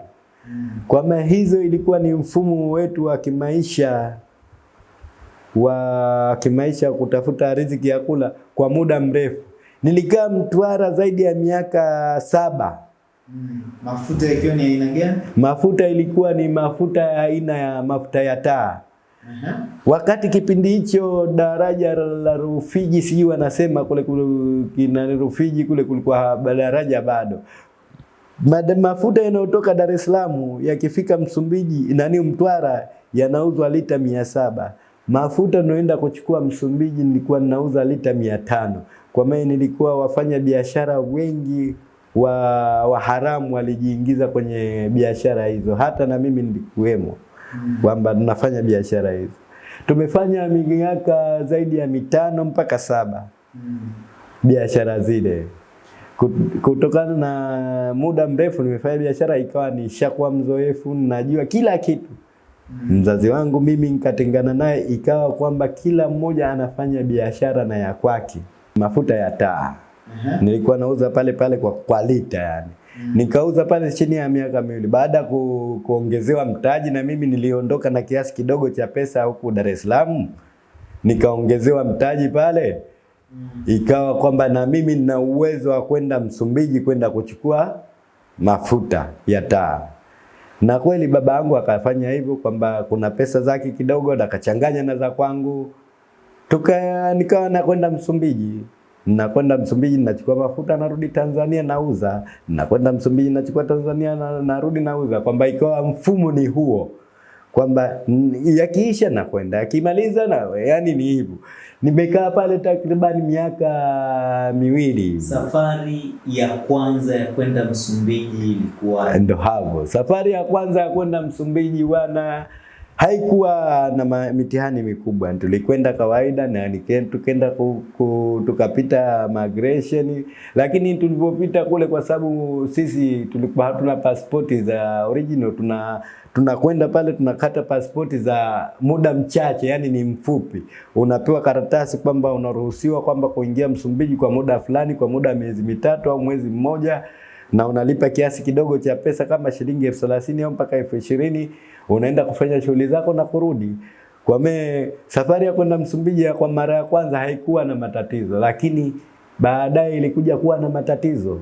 B: Mm.
A: Kwamba hizo ilikuwa ni mfumo wetu wa kimaisha wa kimaisha kutafuta riziki ya kula kwa muda mrefu. Nilikaa Mtwara zaidi ya miaka saba.
B: Mm. Mafuta yakiwa ni aina gani?
A: Mafuta ilikuwa ni mafuta ya aina ya mafuta ya taa. Wakati kipindi hicho daraja la Rufiji sijui wanasema kule kule Rufiji kule kulikuwa daraja bado. Mafuta yanayotoka Dar es Salaam yakifika Msumbiji nani Mtwara yanauzwa lita mia saba. Mafuta naenda kuchukua Msumbiji nilikuwa ninauza lita mia tano. Kwa maana nilikuwa wafanya biashara wengi wa, wa haramu walijiingiza kwenye biashara hizo, hata na mimi nilikuwemo kwamba tunafanya biashara hizi. Tumefanya miaka zaidi ya mitano mpaka saba mm. biashara zile kutokana na muda mrefu nimefanya biashara, ikawa nishakuwa mzoefu, najua kila kitu. Mzazi wangu mimi nikatengana naye, ikawa kwamba kila mmoja anafanya biashara na ya kwake. Mafuta ya taa
B: uh -huh.
A: nilikuwa nauza pale pale kwa, kwa lita yani. Nikauza pale chini ya miaka miwili. Baada ku, kuongezewa mtaji na mimi niliondoka na kiasi kidogo cha pesa huku Dar es Salaam, nikaongezewa mtaji pale ikawa kwamba na mimi nina uwezo wa kwenda Msumbiji kwenda kuchukua mafuta ya taa. Na kweli baba yangu akafanya hivyo kwamba kuna pesa zake kidogo na akachanganya na za kwangu. Tuka nikawa nakwenda Msumbiji. Nakwenda Msumbiji nachukua mafuta narudi Tanzania nauza. Nakwenda Msumbiji nachukua Tanzania na, narudi nauza. Kwamba ikawa mfumo ni huo kwamba yakiisha na kwenda yakimaliza na yani ni hivyo. Nimekaa pale takriban miaka miwili.
B: Safari ya kwanza ya kwenda Msumbiji ilikuwa
A: Ndo hapo safari ya kwanza ya kwenda Msumbiji bwana, haikuwa na mitihani mikubwa, tulikwenda kawaida na tukenda tukapita migration, lakini tulipopita kule, kwa sababu sisi tulikuwa hatuna pasipoti za original, tuna tunakwenda pale tunakata pasipoti za muda mchache, yani ni mfupi. Unapewa karatasi kwamba unaruhusiwa kwamba kuingia Msumbiji kwa muda fulani, kwa muda miezi mitatu au mwezi mmoja na unalipa kiasi kidogo cha pesa kama shilingi elfu thelathini au mpaka elfu ishirini unaenda kufanya shughuli zako na kurudi. Kwa me safari ya kwenda Msumbiji ya kwa mara ya kwanza haikuwa na matatizo, lakini baadaye ilikuja kuwa na matatizo.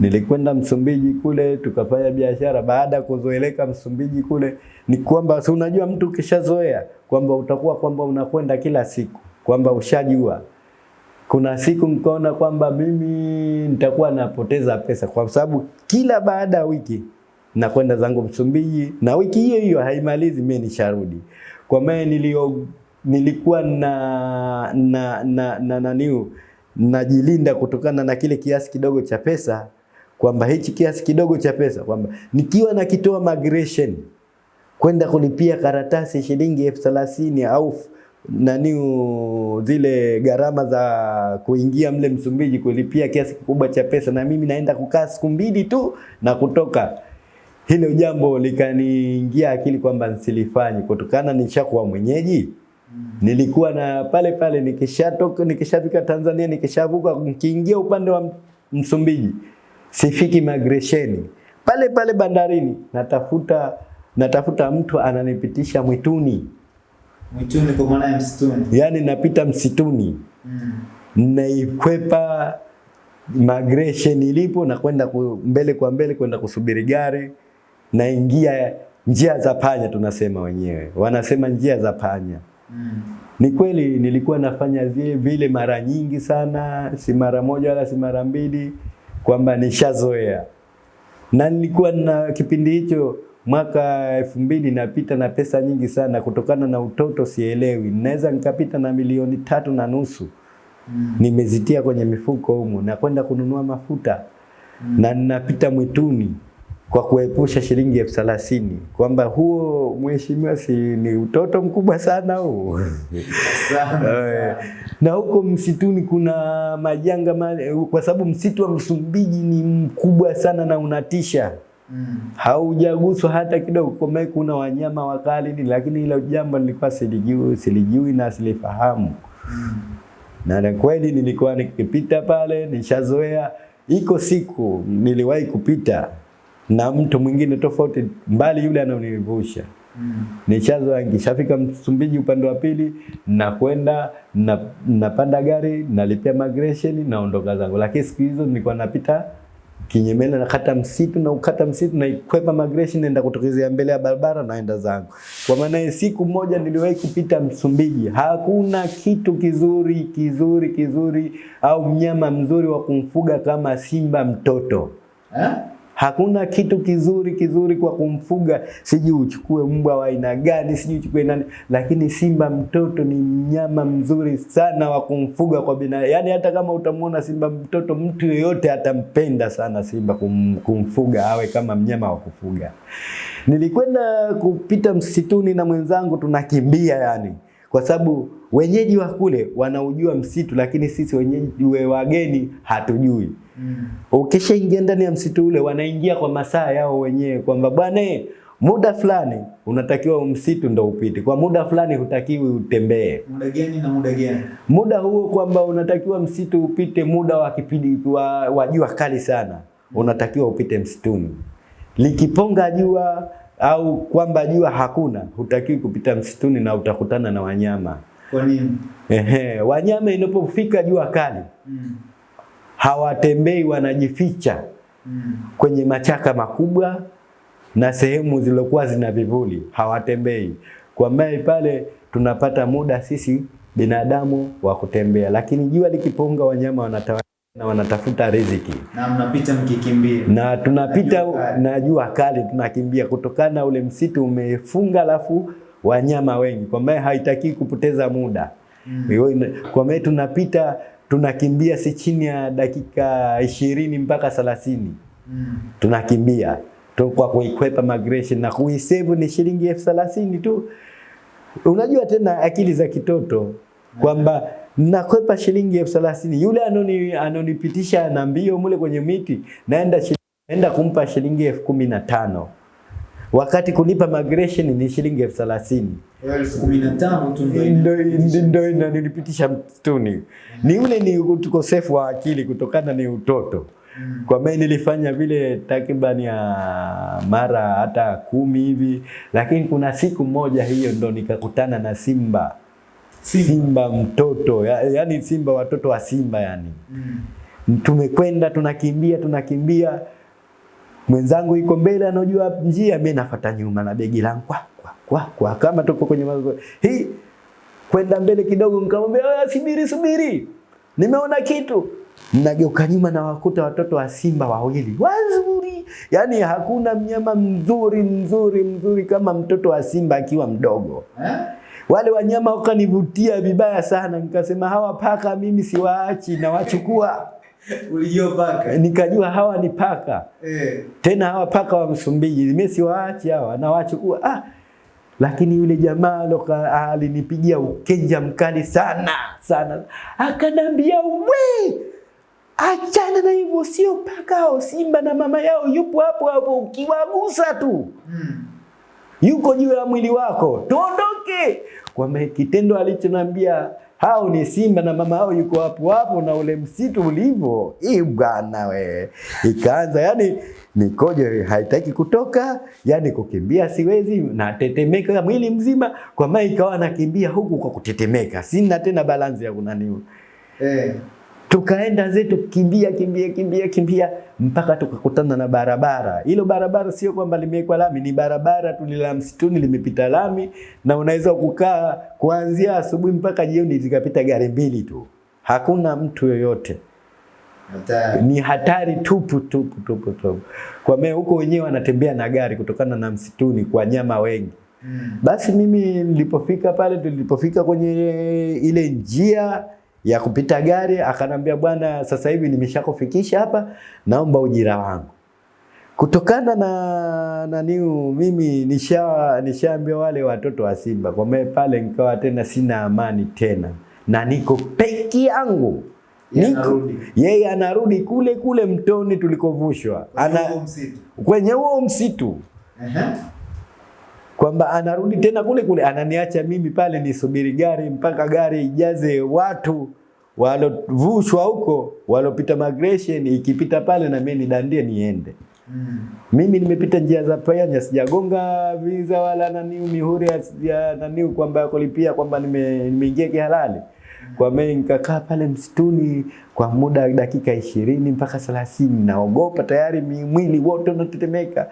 A: Nilikwenda Msumbiji kule tukafanya biashara. Baada ya kuzoeleka Msumbiji kule, ni kwamba si unajua, mtu ukishazoea kwamba utakuwa kwamba unakwenda kila siku, kwamba ushajua kuna siku mkaona kwamba mimi nitakuwa napoteza pesa kwa sababu kila baada ya wiki nakwenda zangu Msumbiji na wiki hiyo hiyo haimalizi mimi nisharudi. Kwa maana nilio nilikuwa na na na na naniu najilinda kutokana na kile kiasi kidogo cha pesa kwamba hichi kiasi kidogo cha pesa kwamba nikiwa nakitoa migration kwenda kulipia karatasi shilingi elfu thelathini au nani zile gharama za kuingia mle Msumbiji kulipia kiasi kikubwa cha pesa, na mimi naenda kukaa siku mbili tu na kutoka. Hilo jambo likaniingia akili kwamba nisilifanye kutokana nishakuwa mwenyeji. Nilikuwa na pale pale nikishatoka nikishafika Tanzania nikishavuka nikiingia upande wa Msumbiji sifiki migration pale pale bandarini natafuta natafuta mtu ananipitisha mwituni,
B: mwituni, kwa maana ya msituni.
A: yaani napita msituni
B: Mm.
A: naikwepa migration ilipo na kwenda mbele kwa mbele kwenda kusubiri gari, naingia njia za panya, tunasema wenyewe, wanasema njia za panya.
B: Mm.
A: Ni kweli nilikuwa nafanya zile vile mara nyingi sana, si mara moja wala si mara mbili, kwamba nishazoea. Na nilikuwa na kipindi hicho mwaka elfu mbili napita na pesa nyingi sana, kutokana na utoto sielewi, naweza nikapita na milioni tatu na nusu.
B: Mm.
A: nimezitia kwenye mifuko humo, na kwenda kununua mafuta. Na ninapita mwituni kwa kuepusha shilingi elfu thelathini. Kwamba huo mheshimiwa, si ni utoto mkubwa sana huo. Na huko msituni kuna majanga ma, kwa sababu msitu wa Msumbiji ni mkubwa sana na unatisha,
B: Mm.
A: haujaguswa hata kidogo. Kwa kuna wanyama wakali ni, lakini hilo jambo nilikuwa silijui, silijui na silifahamu
B: Mm.
A: na kweli nilikuwa nikipita pale nishazoea. Iko siku niliwahi kupita na mtu mwingine tofauti mbali yule ananivusha
B: Mm.
A: nishazoea. Nikishafika Msumbiji upande wa pili, nakwenda na, napanda gari nalipia migration naondoka zangu, lakini siku hizo nilikuwa napita kinyemela, nakata msitu na ukata msitu na ikwepa migration, naenda kutokezea mbele ya barabara naenda zangu. Kwa maana siku moja niliwahi kupita Msumbiji, hakuna kitu kizuri kizuri kizuri au mnyama mzuri wa kumfuga kama simba mtoto
B: Eh?
A: Hakuna kitu kizuri kizuri kwa kumfuga, siji uchukue mbwa wa aina gani, siji uchukue nani, lakini simba mtoto ni mnyama mzuri sana wa kumfuga kwa bina. Yaani hata kama utamwona simba mtoto, mtu yeyote atampenda sana simba kum, kumfuga awe kama mnyama wa kufuga. Nilikwenda kupita msituni na mwenzangu tunakimbia yani, kwa sababu wenyeji wa kule wanaujua msitu, lakini sisi wenyeji we wageni hatujui.
B: Mm.
A: Ukishaingia ndani ya msitu ule, wanaingia kwa masaa yao wenyewe, kwamba bwana, eh, muda fulani unatakiwa msitu ndo upite, kwa muda fulani hutakiwi utembee.
B: Muda gani na muda gani?
A: Muda huo kwamba unatakiwa msitu upite muda wa kipindi wa, wa jua kali sana, unatakiwa upite msituni. Likiponga jua au kwamba jua hakuna, hutakiwi kupita msituni na utakutana na wanyama.
B: Kwa nini?
A: Ehe, wanyama inapofika jua kali
B: Mm.
A: hawatembei, wanajificha
B: Mm.
A: kwenye machaka makubwa na sehemu zilizokuwa zina vivuli, hawatembei. Kwa maana pale tunapata muda sisi binadamu wa kutembea, lakini jua likipunga, wanyama wanatawa na wanatafuta riziki
B: Na mnapita mkikimbia.
A: na tunapita
B: Na jua kali.
A: tunakimbia kutokana ule msitu umefunga, alafu wanyama wengi, kwa maana haitaki kupoteza muda
B: Mm.
A: Kwa maana tunapita tunakimbia si chini ya dakika ishirini mpaka thelathini
B: Mm.
A: tunakimbia tu kwa kuikwepa migration na kuisave ni shilingi elfu thelathini tu. Unajua tena akili za kitoto kwamba nakwepa shilingi elfu thelathini yule anoni anonipitisha na mbio mule kwenye miti naenda naenda kumpa shilingi elfu kumi na tano wakati kunipa migration ni shilingi elfu thelathini
B: ndio
A: ndo mtuni. Ni ule ni ukosefu wa akili kutokana ni utoto.
B: Mm.
A: Kwa maana nilifanya vile takriban ya mara hata kumi hivi, lakini kuna siku moja hiyo ndo nikakutana na simba
B: Simba.
A: simba mtoto ya, yani simba watoto wa simba yani.
B: Mm.
A: Tumekwenda tunakimbia tunakimbia, mwenzangu iko mbele anajua njia, mimi nafuata nyuma na begi langu kwa kwa kwa, kwa kama tuko kwenye mazo hii kwenda mbele kidogo, nikamwambia "Ah, subiri subiri, nimeona kitu. Nageuka nyuma na wakuta watoto wa simba wawili wazuri, yani hakuna mnyama mzuri mzuri mzuri kama mtoto wa simba akiwa mdogo.
B: Eh?
A: Wale wanyama wakanivutia vibaya sana, nikasema hawa paka mimi siwaachi, nawachukua.
B: Ulijua paka.
A: Nikajua hawa ni paka
B: Eh.
A: tena hawa paka wa Msumbiji, mimi siwaachi hawa, nawachukua. Ah, lakini yule jamaa loka alinipigia ukenja mkali sana sana, akanambia we, achana na hivyo, sio paka hao, simba na mama yao yupo hapo hapo, ukiwagusa tu
B: Mm.
A: Yuko juu ya mwili wako, tuondoke. Kwa maana kitendo alichonambia hao ni simba na mama hao yuko hapo hapo, na ule msitu ulivyo, hii bwana we, ikaanza yani mikojo haitaki kutoka, yani kukimbia siwezi, natetemeka mwili mzima, kwa maana ikawa nakimbia huku kwa kutetemeka, sina tena balansi ya kunaniu
B: Eh.
A: Tukaenda zetu kimbia kimbia kimbia kimbia mpaka tukakutana na barabara. Hilo barabara sio kwamba limewekwa lami, ni barabara tu la msituni limepita lami, na unaweza kukaa kuanzia asubuhi mpaka jioni, zikapita gari mbili tu, hakuna mtu yoyote.
B: Hatari.
A: Ni hatari tupu tupu tupu tupu. Kwa maana huko wenyewe wanatembea na gari kutokana na msituni kwa nyama wengi.
B: Mm.
A: Basi mimi nilipofika pale, tulipofika kwenye ile njia ya kupita gari, akanambia bwana, sasa hivi nimeshakufikisha hapa, naomba ujira wangu. Kutokana na naniu, mimi nisha nishaambia wale watoto wa Simba kwa maana pale nikawa tena sina amani tena, na niko peki yangu
B: Yeye
A: Niko-
B: anarudi.
A: yeye anarudi kule kule mtoni tulikovushwa,
B: Kwenye
A: ana
B: huo msitu.
A: kwenye msitu
B: Ehe.
A: Kwamba anarudi tena kule kule, ananiacha mimi pale nisubiri gari mpaka gari ijaze watu walovushwa huko, walopita migration, ikipita pale na mimi nidandie niende.
B: Mm.
A: Mimi nimepita njia za panya, sijagonga visa wala nani mihuri ya- nani kwamba kulipia kwamba nimeingia nime- kihalali. Kwa mimi nikakaa pale msituni kwa muda dakika ishirini mpaka thelathini, naogopa tayari, mwili wote unatetemeka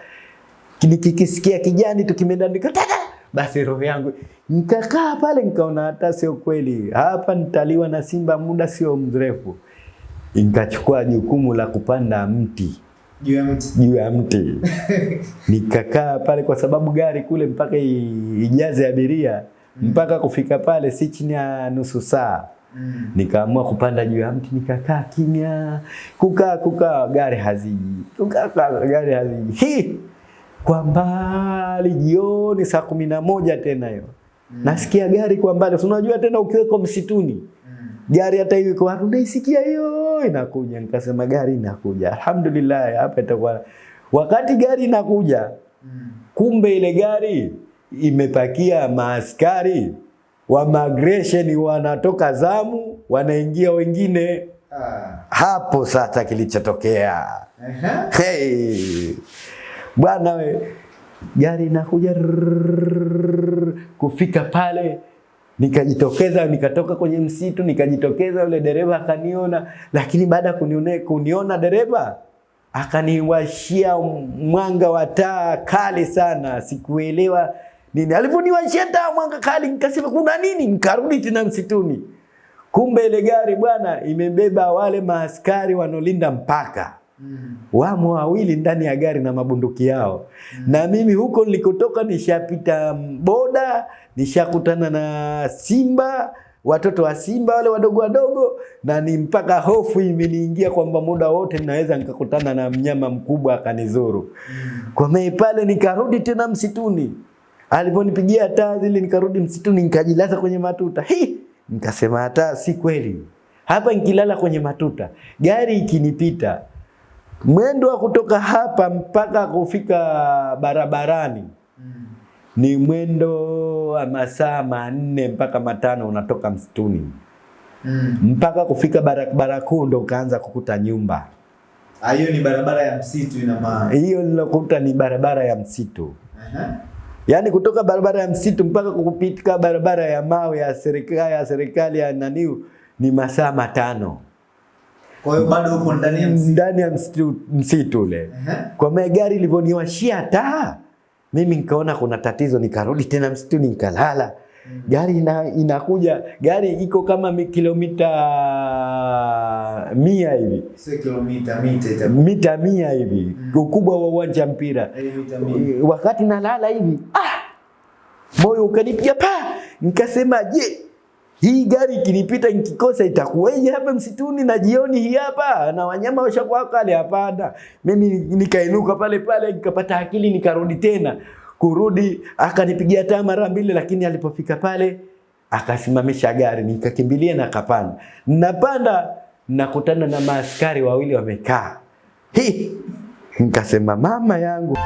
A: nikikisikia kijani tu kimeenda nikataka basi roho yangu nikakaa pale nikaona hata sio kweli hapa nitaliwa na simba muda sio mrefu nikachukua jukumu la kupanda mti
B: Juu ya mti.
A: juu ya mti nikakaa pale, kwa sababu gari kule mpaka ijaze abiria mpaka kufika pale si chini ya nusu saa.
B: Mm.
A: Nikaamua kupanda juu ya mti, nikakaa kimya, kukaa kukaa, gari haziji, kukaa gari haziji. Hi! Kwa mbali jioni saa kumi na moja tena hiyo nasikia gari kwa mbali. Unajua tena ukiweko msituni
B: Mm.
A: gari hata hiyo iko wapi, unaisikia hiyo inakuja. Nikasema gari inakuja, alhamdulillah, hapa itakuwa. Wakati gari inakuja,
B: Mm.
A: kumbe ile gari imepakia maaskari wa migration wanatoka zamu, wanaingia wengine.
B: Ah.
A: Hapo sasa kilichotokea
B: Aha.
A: Hey! Bwana we, gari inakuja kufika pale nikajitokeza, nikatoka kwenye msitu, nikajitokeza, yule dereva akaniona, lakini baada ya kuniona dereva akaniwashia mwanga wa taa kali sana, sikuelewa nini. Alivyoniwashia taa mwanga kali, nikasema kuna nini, nikarudi tena msituni. Kumbe ile gari bwana imebeba wale maaskari wanaolinda mpaka
B: Mm.
A: wamo wawili ndani ya gari na mabunduki yao Mm. na mimi huko nilikotoka nishapita boda, nishakutana na simba, watoto wa simba wale wadogo wadogo, na ni mpaka hofu imeniingia kwamba muda wote ninaweza nikakutana na mnyama mkubwa akanizuru. Mm. Kwa mei pale nikarudi tena msituni, aliponipigia taa zile, nikarudi msituni nikajilaza kwenye matuta. Hi! Nikasema hata si kweli, hapa nikilala kwenye matuta, gari ikinipita mwendo wa kutoka hapa mpaka kufika barabarani
B: Mm.
A: ni mwendo wa masaa manne mpaka matano, unatoka msituni
B: Mm.
A: mpaka kufika barabara kuu ndo ukaanza kukuta nyumba.
B: Ah, hiyo ni barabara ya msitu ina maana.
A: Hiyo nilokuta ni barabara ya msitu,
B: Uh -huh.
A: yaani kutoka barabara ya msitu mpaka kupitika barabara ya mawe ya serikali ya serikali ya naniu ni masaa matano
B: Kwa hiyo bado uko ndani ya msitu.
A: ndani ya msitu, msitu ule. Kwa maana gari ilivyoniwashia taa, mimi nikaona kuna tatizo, nikarudi tena msituni nikalala. Gari ina, inakuja gari iko kama kilomita mia hivi
B: kilomita, mita
A: mita mia hivi ukubwa wa uwanja mpira.
B: Eh.
A: Wakati nalala hivi ah, moyo ukanipiga pa, nikasema je, hii gari ikinipita nikikosa itakuwaje hapa msituni na jioni hii hapa na wanyama washakuwa kale? Hapana, mimi nikainuka pale pale nikapata akili nikarudi tena. Kurudi akanipigia taa mara mbili, lakini alipofika pale akasimamisha gari, nikakimbilia na kapanda. Napanda nakutana na maaskari wawili wamekaa, hii nikasema mama yangu.